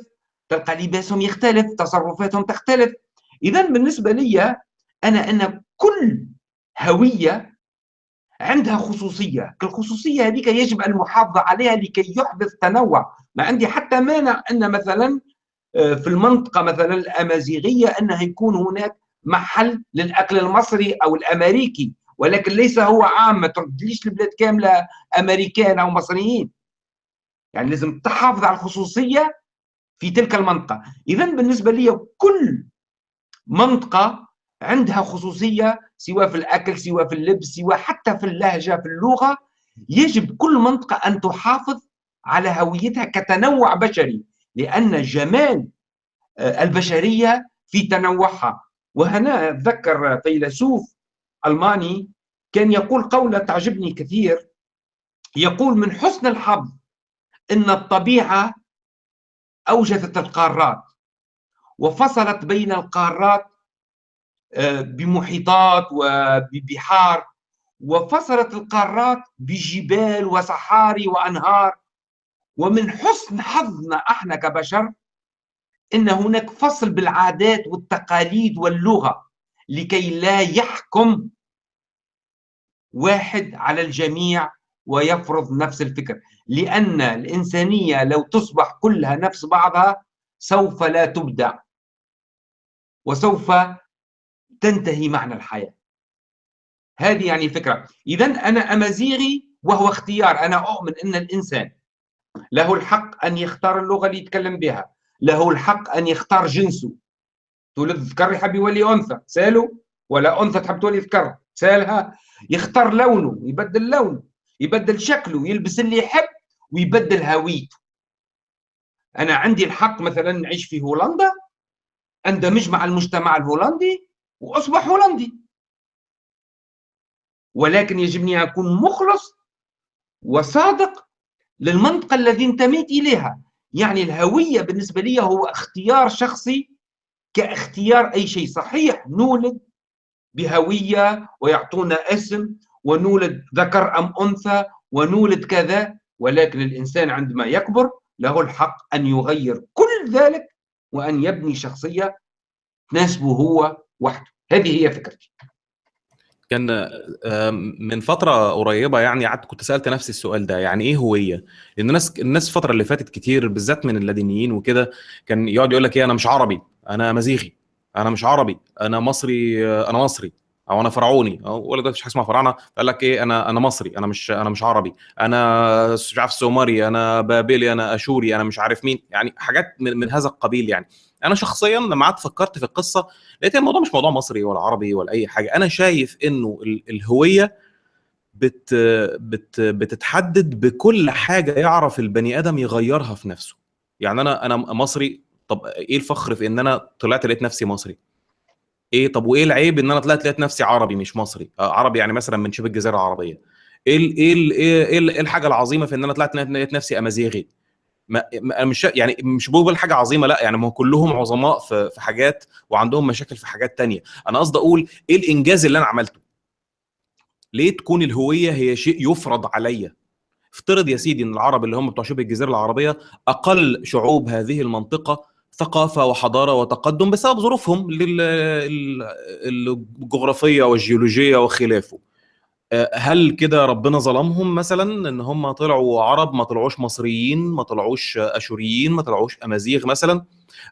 تلقى لباسهم يختلف تصرفاتهم تختلف. إذا بالنسبة لي أنا أن كل هوية عندها خصوصية. الخصوصية هذيك يجب المحافظة عليها لكي يحدث تنوع. ما عندي حتى مانع أن مثلا في المنطقة مثلا الأمازيغية أنها يكون هناك محل للأكل المصري أو الأمريكي. ولكن ليس هو عام. ما تردليش البلاد كاملة أمريكان أو مصريين. يعني لازم تحافظ على الخصوصية في تلك المنطقة. اذا بالنسبة لي كل منطقة عندها خصوصية سواء في الأكل سواء في اللبس سواء حتى في اللهجة في اللغة يجب كل منطقة أن تحافظ على هويتها كتنوع بشري لأن جمال البشرية في تنوعها. وهنا أتذكر فيلسوف ألماني كان يقول قولة تعجبني كثير. يقول من حسن الحظ أن الطبيعة أوجدت القارات وفصلت بين القارات بمحيطات وببحار وفصلت القارات بجبال وصحاري وأنهار. ومن حسن حظنا إحنا كبشر إن هناك فصل بالعادات والتقاليد واللغة لكي لا يحكم واحد على الجميع ويفرض نفس الفكر. لأن الإنسانية لو تصبح كلها نفس بعضها سوف لا تبدع. وسوف تنتهي معنى الحياة. هذه يعني الفكرة. اذا أنا أمازيغي وهو اختيار. أنا أؤمن إن الإنسان له الحق أن يختار اللغة اللي يتكلم بها. له الحق أن يختار جنسه. تولد ذكر يحب يولي أنثى. سالوا ولا أنثى تحب تولي ذكر سألها. يختار لونه. يبدل لونه. يبدل شكله. يلبس اللي يحب. ويبدل هويته. أنا عندي الحق مثلا نعيش في هولندا. اندمج مع المجتمع الهولندي. واصبح هولندي ولكن يجبني أكون مخلص وصادق للمنطقة التي انتميت إليها. يعني الهوية بالنسبة لي هو اختيار شخصي كاختيار أي شيء. صحيح نولد بهوية ويعطونا اسم ونولد ذكر أم أنثى ونولد كذا ولكن الإنسان عندما يكبر له الحق أن يغير كل ذلك وأن يبني شخصية تناسبه هو وحده. هذه هي فكرتي. كان من فترة قريبة يعني قعدت كنت سألت نفسي السؤال ده يعني إيه هوية؟ لأن الناس الناس الفترة اللي فاتت كتير بالذات من اللادينيين وكده كان يقعد يقول لك إيه أنا مش عربي أنا مزيغي أنا مش عربي أنا مصري أنا مصري أو أنا فرعوني ولا ده مفيش حاجة اسمها فراعنه قال لك إيه أنا أنا مصري أنا مش أنا مش عربي أنا مش عارف سومري أنا بابلي أنا أشوري أنا مش عارف مين يعني حاجات من, من هذا القبيل يعني. أنا شخصيا لما قعدت فكرت في القصة لقيت الموضوع مش موضوع مصري ولا عربي ولا أي حاجة. أنا شايف إنه الهوية بت بت بتتحدد بكل حاجة يعرف البني آدم يغيرها في نفسه. يعني أنا أنا مصري طب إيه الفخر في إن أنا طلعت لقيت نفسي مصري؟ إيه طب وإيه العيب إن أنا طلعت لقيت نفسي عربي مش مصري؟ آه عربي يعني مثلا من شبه الجزيرة العربية. إيه إيه إيه إيه الحاجة العظيمة في إن أنا طلعت لقيت نفسي أمازيغي؟ ما مش يعني مش بقول حاجة عظيمة لأ يعني ما هو كلهم عظماء في في حاجات وعندهم مشاكل في حاجات تانية. أنا قصدي أقول إيه الإنجاز اللي أنا عملته؟ ليه تكون الهوية هي شيء يفرض عليا؟ افترض يا سيدي إن العرب اللي هم بتوع شبه الجزيرة العربية أقل شعوب هذه المنطقة ثقافة وحضارة وتقدم بسبب ظروفهم الجغرافية والجيولوجية وخلافه. هل كده ربنا ظلمهم مثلا إن هم طلعوا عرب ما طلعوش مصريين ما طلعوش أشوريين ما طلعوش أمازيغ مثلا؟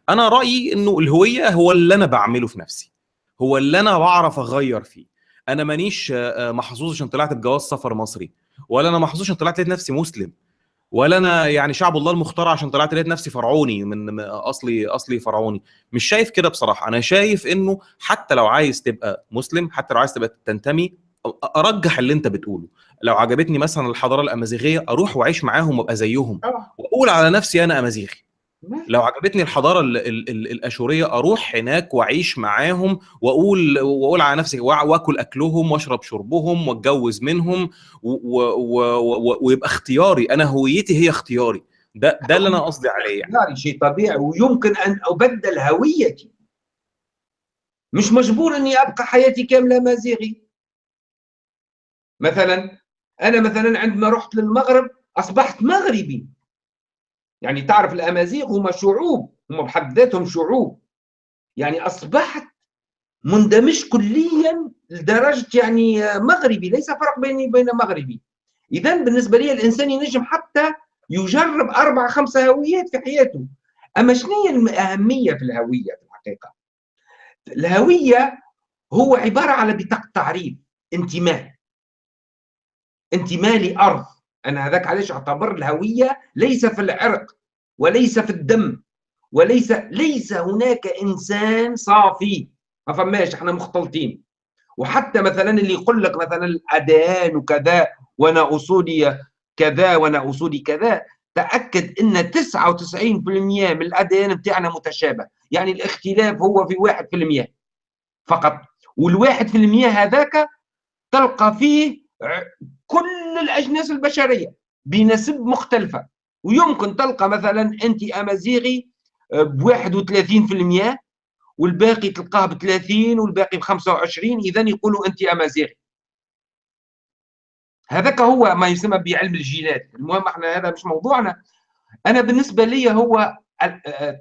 أنا رأيي إنه الهوية هو اللي أنا بعمله في نفسي هو اللي أنا بعرف أغير فيه. أنا مانيش محظوظ عشان طلعت بجواز سفر مصري ولا أنا محظوظ عشان طلعت لقيت نفسي مسلم ولا أنا يعني شعب الله المختار عشان طلعت لقيت نفسي فرعوني من أصلي أصلي فرعوني. مش شايف كده بصراحة. أنا شايف إنه حتى لو عايز تبقى مسلم حتى لو عايز تبقى تنتمي أرجح اللي أنت بتقوله. لو عجبتني مثلا الحضارة الأمازيغية أروح وأعيش معاهم وأبقى زيهم. وأقول على نفسي أنا أمازيغي. لو عجبتني الحضارة ال ال ال الأشورية أروح هناك وأعيش معاهم وأقول وأقول على نفسي وأكل أكلهم وأشرب شربهم وأتجوز منهم ويبقى اختياري. أنا هويتي هي اختياري. ده ده اللي أنا قصدي عليه يعني. شيء طبيعي. ويمكن أن أبدل هويتي. مش مجبور أني أبقى حياتي كاملة أمازيغي. مثلا أنا مثلا عندما رحت للمغرب أصبحت مغربي. يعني تعرف الأمازيغ هم شعوب هم بحد ذاتهم شعوب. يعني أصبحت مندمج كليا لدرجة يعني مغربي ليس فرق بيني وبين مغربي. اذا بالنسبة لي الإنسان ينجم حتى يجرب أربع خمسه هويات في حياته. أما شنو هي الأهمية في الهوية في الحقيقة؟ الهوية هو عبارة على بطاقة تعريف انتماء. انتماء لارض أنا هذاك علاش أعتبر الهوية ليس في العرق وليس في الدم وليس ليس هناك إنسان صافي. ما فماش إحنا مختلطين. وحتى مثلا اللي يقول لك مثلا الاديان وكذا وأنا أصولي كذا وأنا أصولي كذا تأكد إن 99% من الأديان بتاعنا متشابه. يعني الاختلاف هو في 1% فقط. والواحد في المية هذاك تلقى فيه كل الأجناس البشرية بنسب مختلفة. ويمكن تلقى مثلا أنت أمازيغي ب 31% والباقي تلقاه ب 30 والباقي ب 25 إذا يقولوا أنت أمازيغي. هذاك هو ما يسمى بعلم الجينات. المهم إحنا هذا مش موضوعنا. أنا بالنسبة لي هو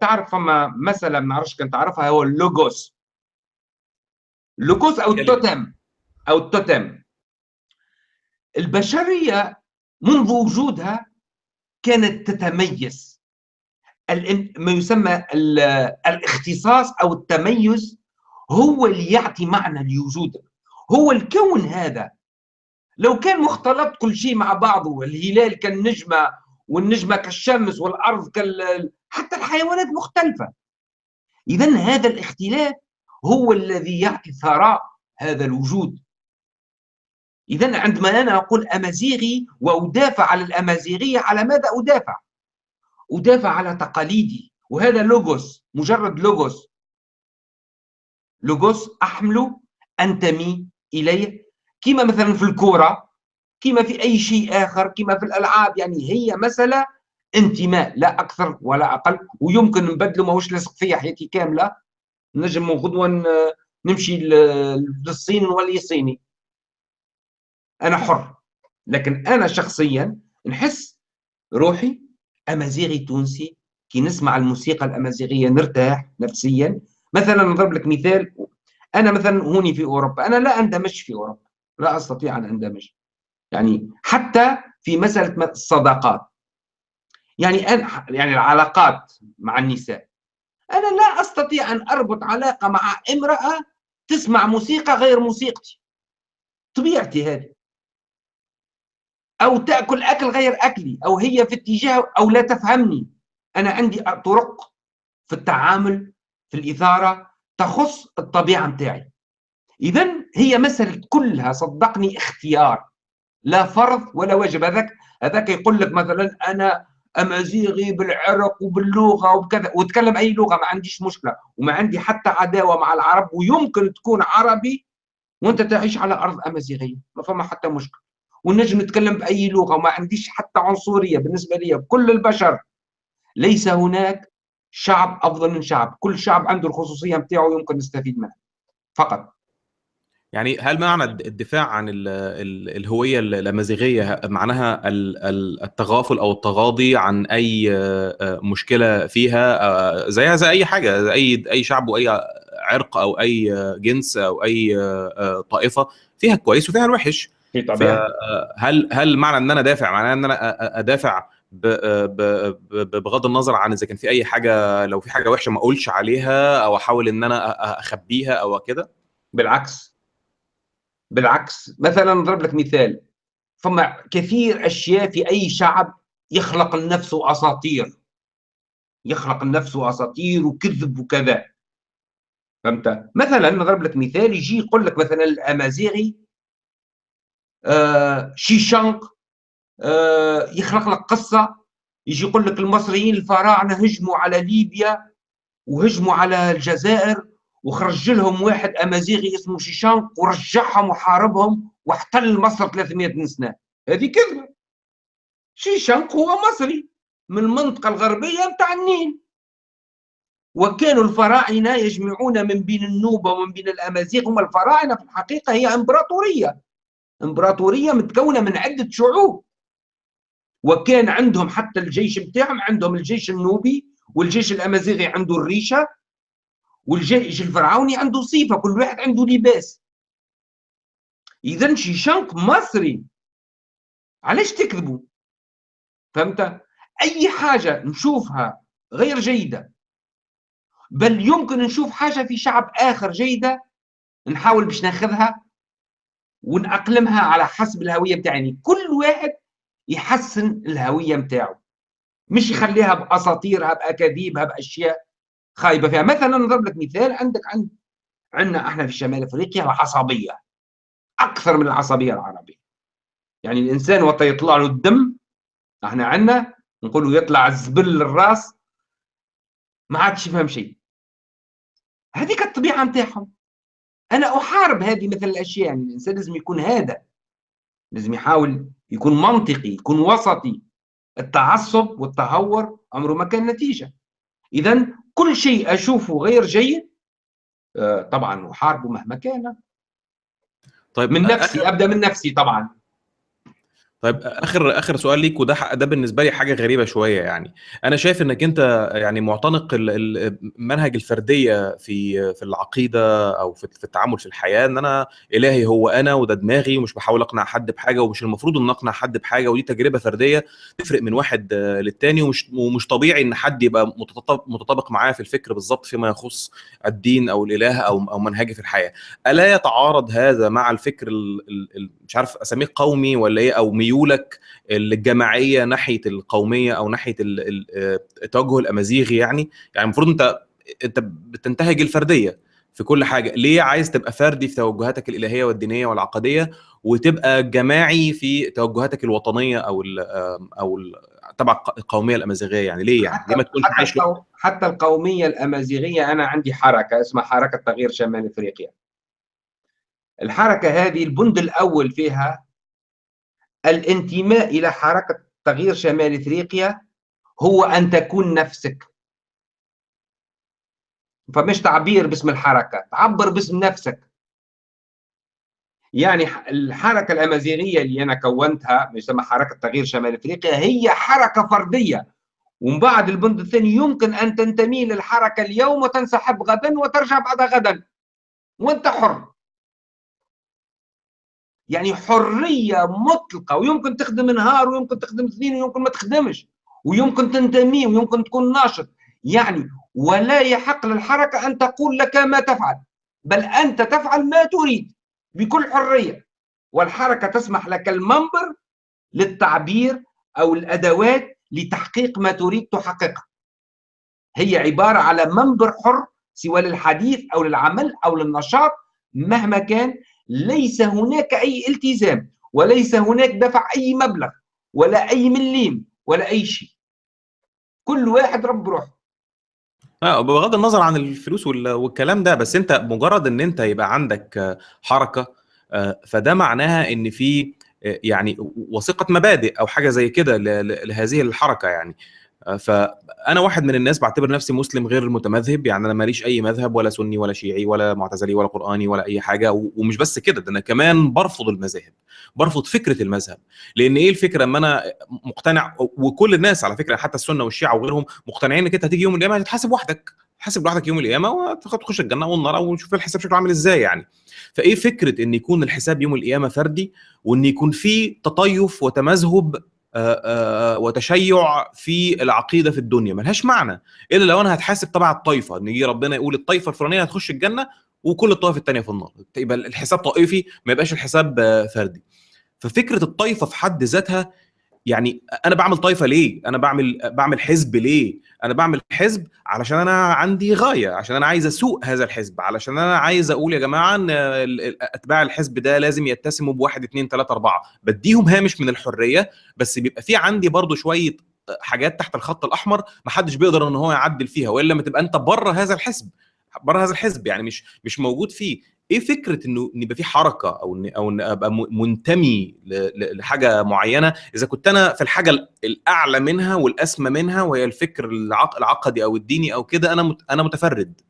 تعرف فما مساله ما نعرفش كان تعرفها هو اللوجوس اللوجوس أو التوتم أو التوتم البشرية منذ وجودها كانت تتميز. ما يسمى الاختصاص أو التميز هو اللي يعطي معنى لوجودك هو الكون هذا. لو كان مختلط كل شيء مع بعضه الهلال كالنجمة والنجمة كالشمس والأرض كال حتى الحيوانات مختلفة. اذا هذا الاختلاف هو الذي يعطي ثراء هذا الوجود. إذا عندما أنا أقول أمازيغي وأدافع على الأمازيغية على ماذا أدافع؟ أدافع على تقاليدي وهذا لوغوس مجرد لوغوس لوغوس أحمله أنتمي إليه كما مثلا في الكورة كما في أي شيء آخر كما في الألعاب يعني هي مسألة انتماء لا أكثر ولا أقل ويمكن نبدله ماهوش لاصق فيا حياتي كاملة نجم غدوة نمشي للصين نولي صيني أنا حر. لكن أنا شخصيا نحس روحي أمازيغي تونسي كي نسمع الموسيقى الأمازيغية نرتاح نفسيا. مثلا نضرب لك مثال أنا مثلا هوني في أوروبا أنا لا أندمج في أوروبا لا أستطيع أن أندمج. يعني حتى في مسألة الصداقات. يعني أنا يعني العلاقات مع النساء. أنا لا أستطيع أن أربط علاقة مع امرأة تسمع موسيقى غير موسيقتي. طبيعتي هذه. أو تأكل أكل غير أكلي أو هي في اتجاه أو لا تفهمني. أنا عندي طرق في التعامل في الإثارة تخص الطبيعة متاعي. اذا هي مسألة كلها صدقني اختيار. لا فرض ولا واجب هذاك هذاك يقول لك مثلا أنا امازيغي بالعرق وباللغة وبكذا. وتكلم أي لغة ما عنديش مشكلة. وما عندي حتى عداوة مع العرب ويمكن تكون عربي وأنت تعيش على أرض امازيغيه ما فما حتى مشكلة. ونجم نتكلم بأي لغة وما عنديش حتى عنصرية بالنسبة لي كل البشر. ليس هناك شعب أفضل من شعب. كل شعب عنده الخصوصية نتاعو يمكن نستفيد منها. فقط. يعني هل معنى الدفاع عن ال ال الهوية الامازيغيه معناها التغافل أو التغاضي عن أي مشكلة فيها؟ زيها زي أي حاجة زي أي أي شعب وأي عرق أو أي جنس أو أي طائفة فيها الكويس وفيها الوحش. في طبيعة. هل هل معنى إن أنا دافع؟ معناه إن أنا أدافع بغض النظر عن إذا كان في أي حاجة لو في حاجة وحشة ما أقولش عليها أو أحاول إن أنا أخبيها أو كده؟ بالعكس. بالعكس. مثلا نضرب لك مثال. فما كثير أشياء في أي شعب يخلق لنفسه أساطير. يخلق لنفسه أساطير وكذب وكذا. فهمت؟ مثلا نضرب لك مثال يجي يقول لك مثلا الأمازيغي آه شيشانق آه يخلق لك قصة يجي يقول لك المصريين الفراعنة هجموا على ليبيا وهجموا على الجزائر وخرج لهم واحد أمازيغي اسمه شيشانق ورجعهم وحاربهم واحتل مصر 300 سنة. هذه كذبة. شيشانق هو مصري من المنطقة الغربية نتاع النيل. وكانوا الفراعنة يجمعون من بين النوبة ومن بين الأمازيغ هم الفراعنة في الحقيقة هي إمبراطورية. إمبراطورية متكونة من عدة شعوب. وكان عندهم حتى الجيش بتاعهم عندهم الجيش النوبي والجيش الأمازيغي عنده الريشة والجيش الفرعوني عنده صفه كل واحد عنده لباس. اذا شيشانق مصري علاش تكذبوا؟ فهمت؟ أي حاجة نشوفها غير جيدة. بل يمكن نشوف حاجة في شعب آخر جيدة نحاول باش ناخذها. ونأقلمها على حسب الهوية بتاعي. كل واحد يحسن الهوية بتاعه. مش يخليها باساطيرها باكاذيبها باشياء خايبة فيها. مثلا نضرب لك مثال. عندك عند عندنا إحنا في شمال أفريقيا العصبية. أكثر من العصبية العربية. يعني الإنسان وقت يطلع له الدم إحنا عندنا نقولوا يطلع الزبل للرأس ما عادش يفهم شيء. هذيك الطبيعة نتاعهم أنا أحارب هذه مثل الأشياء يعني الإنسان لازم يكون هذا لازم يحاول يكون منطقي يكون وسطي. التعصب والتهور عمره ما كان نتيجة. اذا كل شيء أشوفه غير جيد طبعا أحاربه مهما كان. طيب من نفسي أبدأ من نفسي طبعا. طيب آخر آخر سؤال ليك وده ده بالنسبة لي حاجة غريبة شوية يعني. أنا شايف إنك أنت يعني معتنق منهج الفردية في في العقيدة أو في التعامل في الحياة إن أنا إلهي هو أنا وده دماغي ومش بحاول أقنع حد بحاجة ومش المفروض إن أقنع حد بحاجة ودي تجربة فردية تفرق من واحد للتاني ومش ومش طبيعي إن حد يبقى متطابق معايا في الفكر بالظبط فيما يخص الدين أو الإله أو أو منهجي في الحياة. ألا يتعارض هذا مع الفكر مش عارف أسميه قومي ولا إيه أو ميولك الجماعية ناحية القومية أو ناحية التوجه الأمازيغي يعني. يعني المفروض أنت أنت بتنتهج الفردية في كل حاجة. ليه عايز تبقى فردي في توجهاتك الإلهية والدينية والعقديه وتبقى جماعي في توجهاتك الوطنية أو ال أو ال تبع القومية الأمازيغية يعني؟ ليه يعني؟ ليه ما تكونش حتى, القو... حتى القومية الأمازيغية أنا عندي حركة اسمها حركة تغيير شمال إفريقيا. الحركة هذه البند الأول فيها الانتماء إلى حركة تغيير شمال إفريقيا هو أن تكون نفسك. فمش تعبير باسم الحركة تعبر باسم نفسك. يعني الحركة الأمازيغية اللي أنا كونتها يسمى حركة تغيير شمال إفريقيا هي حركة فردية. ومن بعد البند الثاني يمكن أن تنتمي للحركة اليوم وتنسحب غدا وترجع بعد غدا. وأنت حر. يعني حرية مطلقة ويمكن تخدم نهار ويمكن تخدم اثنين ويمكن ما تخدمش ويمكن تنتمي ويمكن تكون ناشط. يعني ولا يحق للحركة أن تقول لك ما تفعل بل أنت تفعل ما تريد بكل حرية. والحركة تسمح لك المنبر للتعبير أو الأدوات لتحقيق ما تريد تحققه. هي عبارة على منبر حر سواء للحديث أو للعمل أو للنشاط مهما كان ليس هناك أي التزام وليس هناك دفع أي مبلغ ولا أي مليم ولا أي شيء. كل واحد رب روحه. آه بغض النظر عن الفلوس والكلام ده بس أنت مجرد إن أنت يبقى عندك حركة آه، فده معناها إن في آه، يعني وثيقة مبادئ أو حاجة زي كده لهذه الحركة يعني. فأنا واحد من الناس بعتبر نفسي مسلم غير متمذهب يعني أنا ماليش أي مذهب ولا سني ولا شيعي ولا معتزلي ولا قرآني ولا أي حاجة ومش بس كده ده أنا كمان برفض المذاهب برفض فكرة المذهب لأن إيه الفكرة؟ أما أنا مقتنع وكل الناس على فكرة حتى السنة والشيعة وغيرهم مقتنعين إنك أنت هتيجي يوم القيامة هتتحاسب وحدك حاسب لوحدك يوم القيامة وتخش الجنة والنار ونشوف الحساب شكله عامل إزاي يعني. فإيه فكرة إن يكون الحساب يوم القيامة فردي وإن يكون في تطيف وتمذهب وتشيع في العقيدة في الدنيا. ملهاش معنى. إلا لو أنا هتحاسب تبع الطائفة. إن يجي ربنا يقول الطائفة الفلانية هتخش الجنة وكل الطوائف الثانية في النار. يبقى الحساب طائفي ما يبقاش الحساب آه، فردي. ففكرة الطائفة في حد ذاتها يعني أنا بعمل طائفه ليه؟ أنا بعمل بعمل حزب ليه؟ أنا بعمل حزب علشان أنا عندي غاية عشان أنا عايز أسوق هذا الحزب علشان أنا عايز أقول يا جماعة إن أتباع الحزب ده لازم يتسموا بواحد اثنين ثلاثة أربعة. بديهم هامش من الحرية بس بيبقى في عندي برضو شوية حاجات تحت الخط الأحمر ما حدش بيقدر إن هو يعدل فيها وإلا ما تبقى أنت بره هذا الحزب بره هذا الحزب يعني مش مش موجود فيه. إيه فكرة إنه إن يبقى في حركة أو ان أو إن أبقى منتمي لحاجة معينة؟ إذا كنت أنا في الحاجة الأعلى منها والأسمى منها وهي الفكر العقدي أو الديني أو كده أنا أنا متفرد.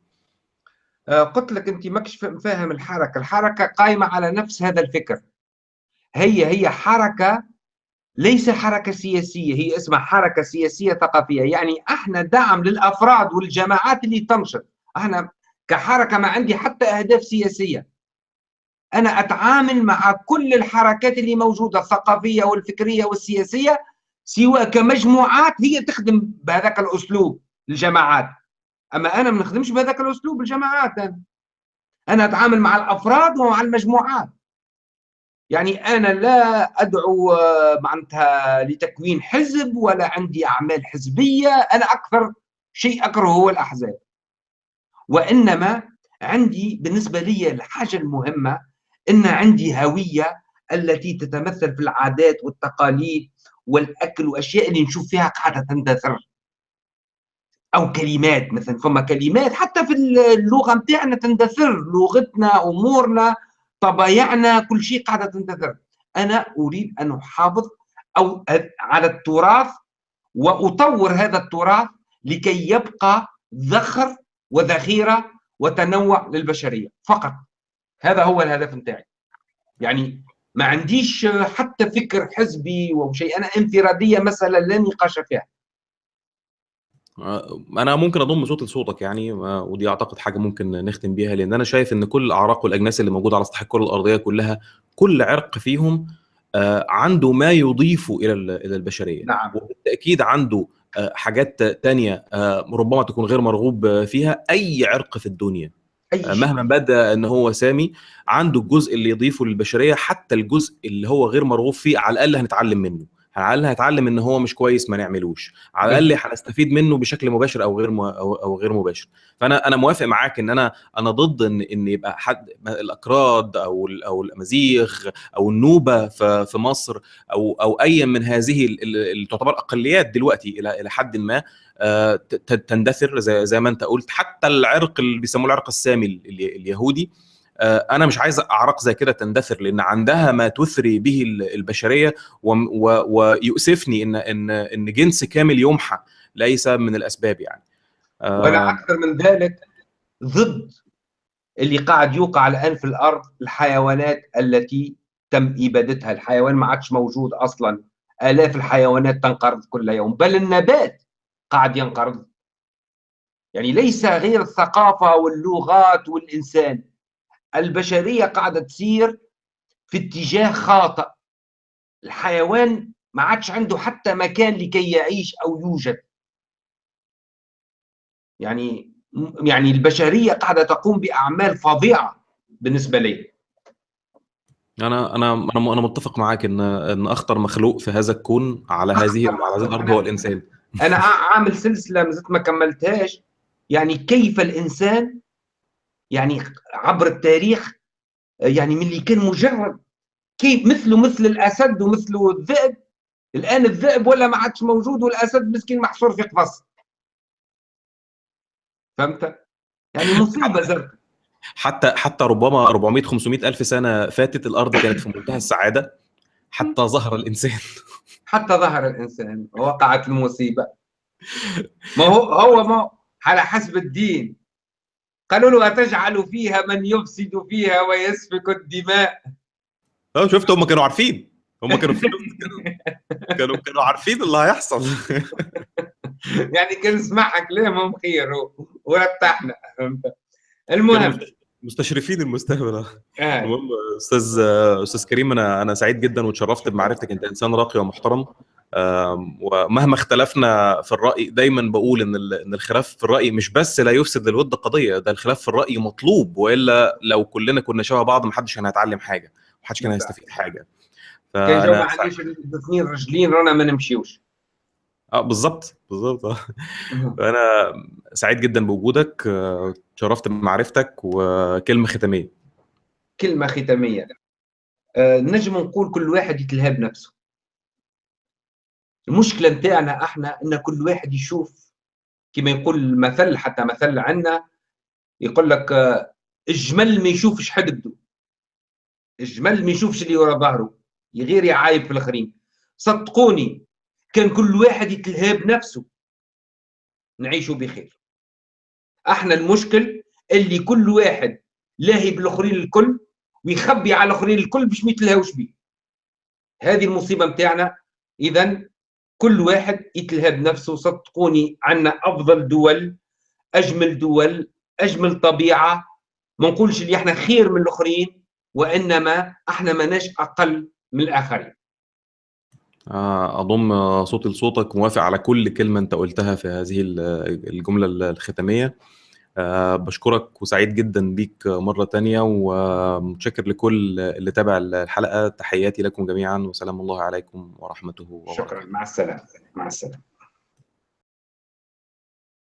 آه، قلت لك أنت ماكش فاهم الحركة. الحركة قائمه على نفس هذا الفكر. هي هي حركة ليس حركة سياسية هي اسمها حركة سياسية ثقافية. يعني أحنا دعم للأفراد والجماعات اللي تنشط. أحنا كحركة ما عندي حتى أهداف سياسية. أنا أتعامل مع كل الحركات اللي موجودة الثقافية والفكرية والسياسية سواء كمجموعات هي تخدم بهذاك الأسلوب الجماعات. أما أنا ما نخدمش بهذاك الأسلوب الجماعات. أنا. أنا أتعامل مع الأفراد ومع المجموعات. يعني أنا لا أدعو معناتها لتكوين حزب ولا عندي أعمال حزبية. أنا أكثر شيء اكره هو الأحزاب. وإنما عندي بالنسبة لي الحاجة المهمة أن عندي هوية التي تتمثل في العادات والتقاليد والأكل وأشياء اللي نشوف فيها قاعدة تندثر. أو كلمات مثلا فما كلمات حتى في اللغة متاعنا تندثر. لغتنا أمورنا طبايعنا كل شيء قاعدة تندثر. أنا أريد أن أحافظ أو على التراث وأطور هذا التراث لكي يبقى ذخر وذخيرة وتنوع للبشرية فقط. هذا هو الهدف نتاعي. يعني ما عنديش حتى فكر حزبي أو شيء. أنا انفرادية مساله لا نقاش فيها. آه، أنا ممكن أضم صوت لصوتك يعني آه، ودي أعتقد حاجة ممكن نختم بيها لأن أنا شايف إن كل الأعراق والأجناس اللي موجودة على سطح الكرة الأرضية كلها كل عرق فيهم آه، عنده ما يضيف إلى إلى البشرية. نعم. وبالتأكيد عنده حاجات تانية آه، ربما تكون غير مرغوب فيها أي عرق في الدنيا أي آه، مهما بدأ إن هو سامي عنده الجزء اللي يضيفه للبشرية حتى الجزء اللي هو غير مرغوب فيه على الأقل هنتعلم منه. على الأقل هنتعلم إن هو مش كويس ما نعملوش. على الأقل هنستفيد منه بشكل مباشر أو غير أو, أو غير مباشر. فأنا أنا موافق معاك إن أنا أنا ضد إن إن يبقى حد الأكراد أو أو الامازيغ أو النوبة في في مصر أو أو أي من هذه اللي تعتبر أقليات دلوقتي إلى إلى حد ما آه، تندثر زي زي ما أنت قلت. حتى العرق اللي بيسموه العرق السامي اليهودي أنا مش عايز أعراق زي كده تندثر لأن عندها ما تثري به البشرية ويؤسفني إن إن إن جنس كامل يمحى ليس من الأسباب يعني. آه، أكثر من ذلك ضد اللي قاعد يوقع الآن في الأرض الحيوانات التي تم إبادتها. الحيوان ما عادش موجود أصلا. آلاف الحيوانات تنقرض كل يوم. بل النبات قاعد ينقرض. يعني ليس غير الثقافة واللغات والإنسان. البشرية قاعدة تسير في اتجاه خاطئ. الحيوان ما عادش عنده حتى مكان لكي يعيش أو يوجد. يعني يعني البشرية قاعدة تقوم بأعمال فظيعة بالنسبة لي. أنا أنا أنا أنا متفق معاك إن إن أخطر مخلوق في هذا الكون على هذه على هذه الأرض هو الإنسان. أنا عامل سلسلة ما زلت ما كملتهاش. يعني كيف الإنسان يعني عبر التاريخ يعني من اللي كان مجرد كيف مثله مثل الأسد ومثله الذئب الآن الذئب ولا ما عادش موجود والأسد مسكين محصور في قفص. فهمت؟ يعني مصيبة زرقاء. حتى حتى ربما 400 500 ألف سنة فاتت الأرض كانت في منتهى السعادة حتى ظهر الإنسان. حتى ظهر الإنسان وقعت المصيبة. ما هو هو ما على حسب الدين. قالوا له أتجعل فيها من يفسد فيها ويسفك الدماء؟ آه شفت هم كانوا عارفين. هم *laughs* كانوا كانوا كانوا عارفين اللي هيحصل. *laughs* يعني كان نسمعها كلامهم خير؟ ورتحنا. المهم. مستشرفين المستقبل. آه. المهم أستاذ أستاذ كريم أنا أنا سعيد جدا وتشرفت بمعرفتك. أنت إنسان راقي ومحترم. ومهما اختلفنا في الرأي دايما بقول إن إن الخلاف في الرأي مش بس لا يفسد للود قضية ده الخلاف في الرأي مطلوب وإلا لو كلنا كنا شبه بعض محدش كان هيتعلم حاجة محدش كان هيستفيد حاجة. كان جو ما الاثنين رجلين رانا ما نمشيوش. آه بالظبط بالظبط. آه. أنا سعيد جدا بوجودك شرفت بمعرفتك وكلمة ختامية. كلمة ختامية. أه نجم نقول كل واحد يتلهى نفسه. المشكلة نتاعنا إحنا ان كل واحد يشوف كما يقول المثل حتى مثل عندنا يقول لك الجمل ما يشوفش حقده الجمل ما يشوفش اللي ورا ظهره غير يعايب في الآخرين. صدقوني كان كل واحد يتلهى بنفسه. نعيشوا بخير. إحنا المشكل اللي كل واحد لاهي بالآخرين الكل ويخبي على الآخرين الكل باش ما يتلهاوش بيه. هذه المصيبة نتاعنا اذا كل واحد يتلهى بنفسه صدقوني عندنا أفضل دول أجمل دول أجمل طبيعة. ما نقولش اللي إحنا خير من الآخرين وإنما إحنا ماناش أقل من الآخرين. أضم صوتي لصوتك موافق على كل كلمة أنت قلتها في هذه الجملة الختامية. بشكرك وسعيد جدا بيك مرة تانية ومتشكر لكل اللي تابع الحلقة تحياتي لكم جميعا وسلام الله عليكم ورحمته وبركاته. شكرا. مع السلامة. مع السلامة.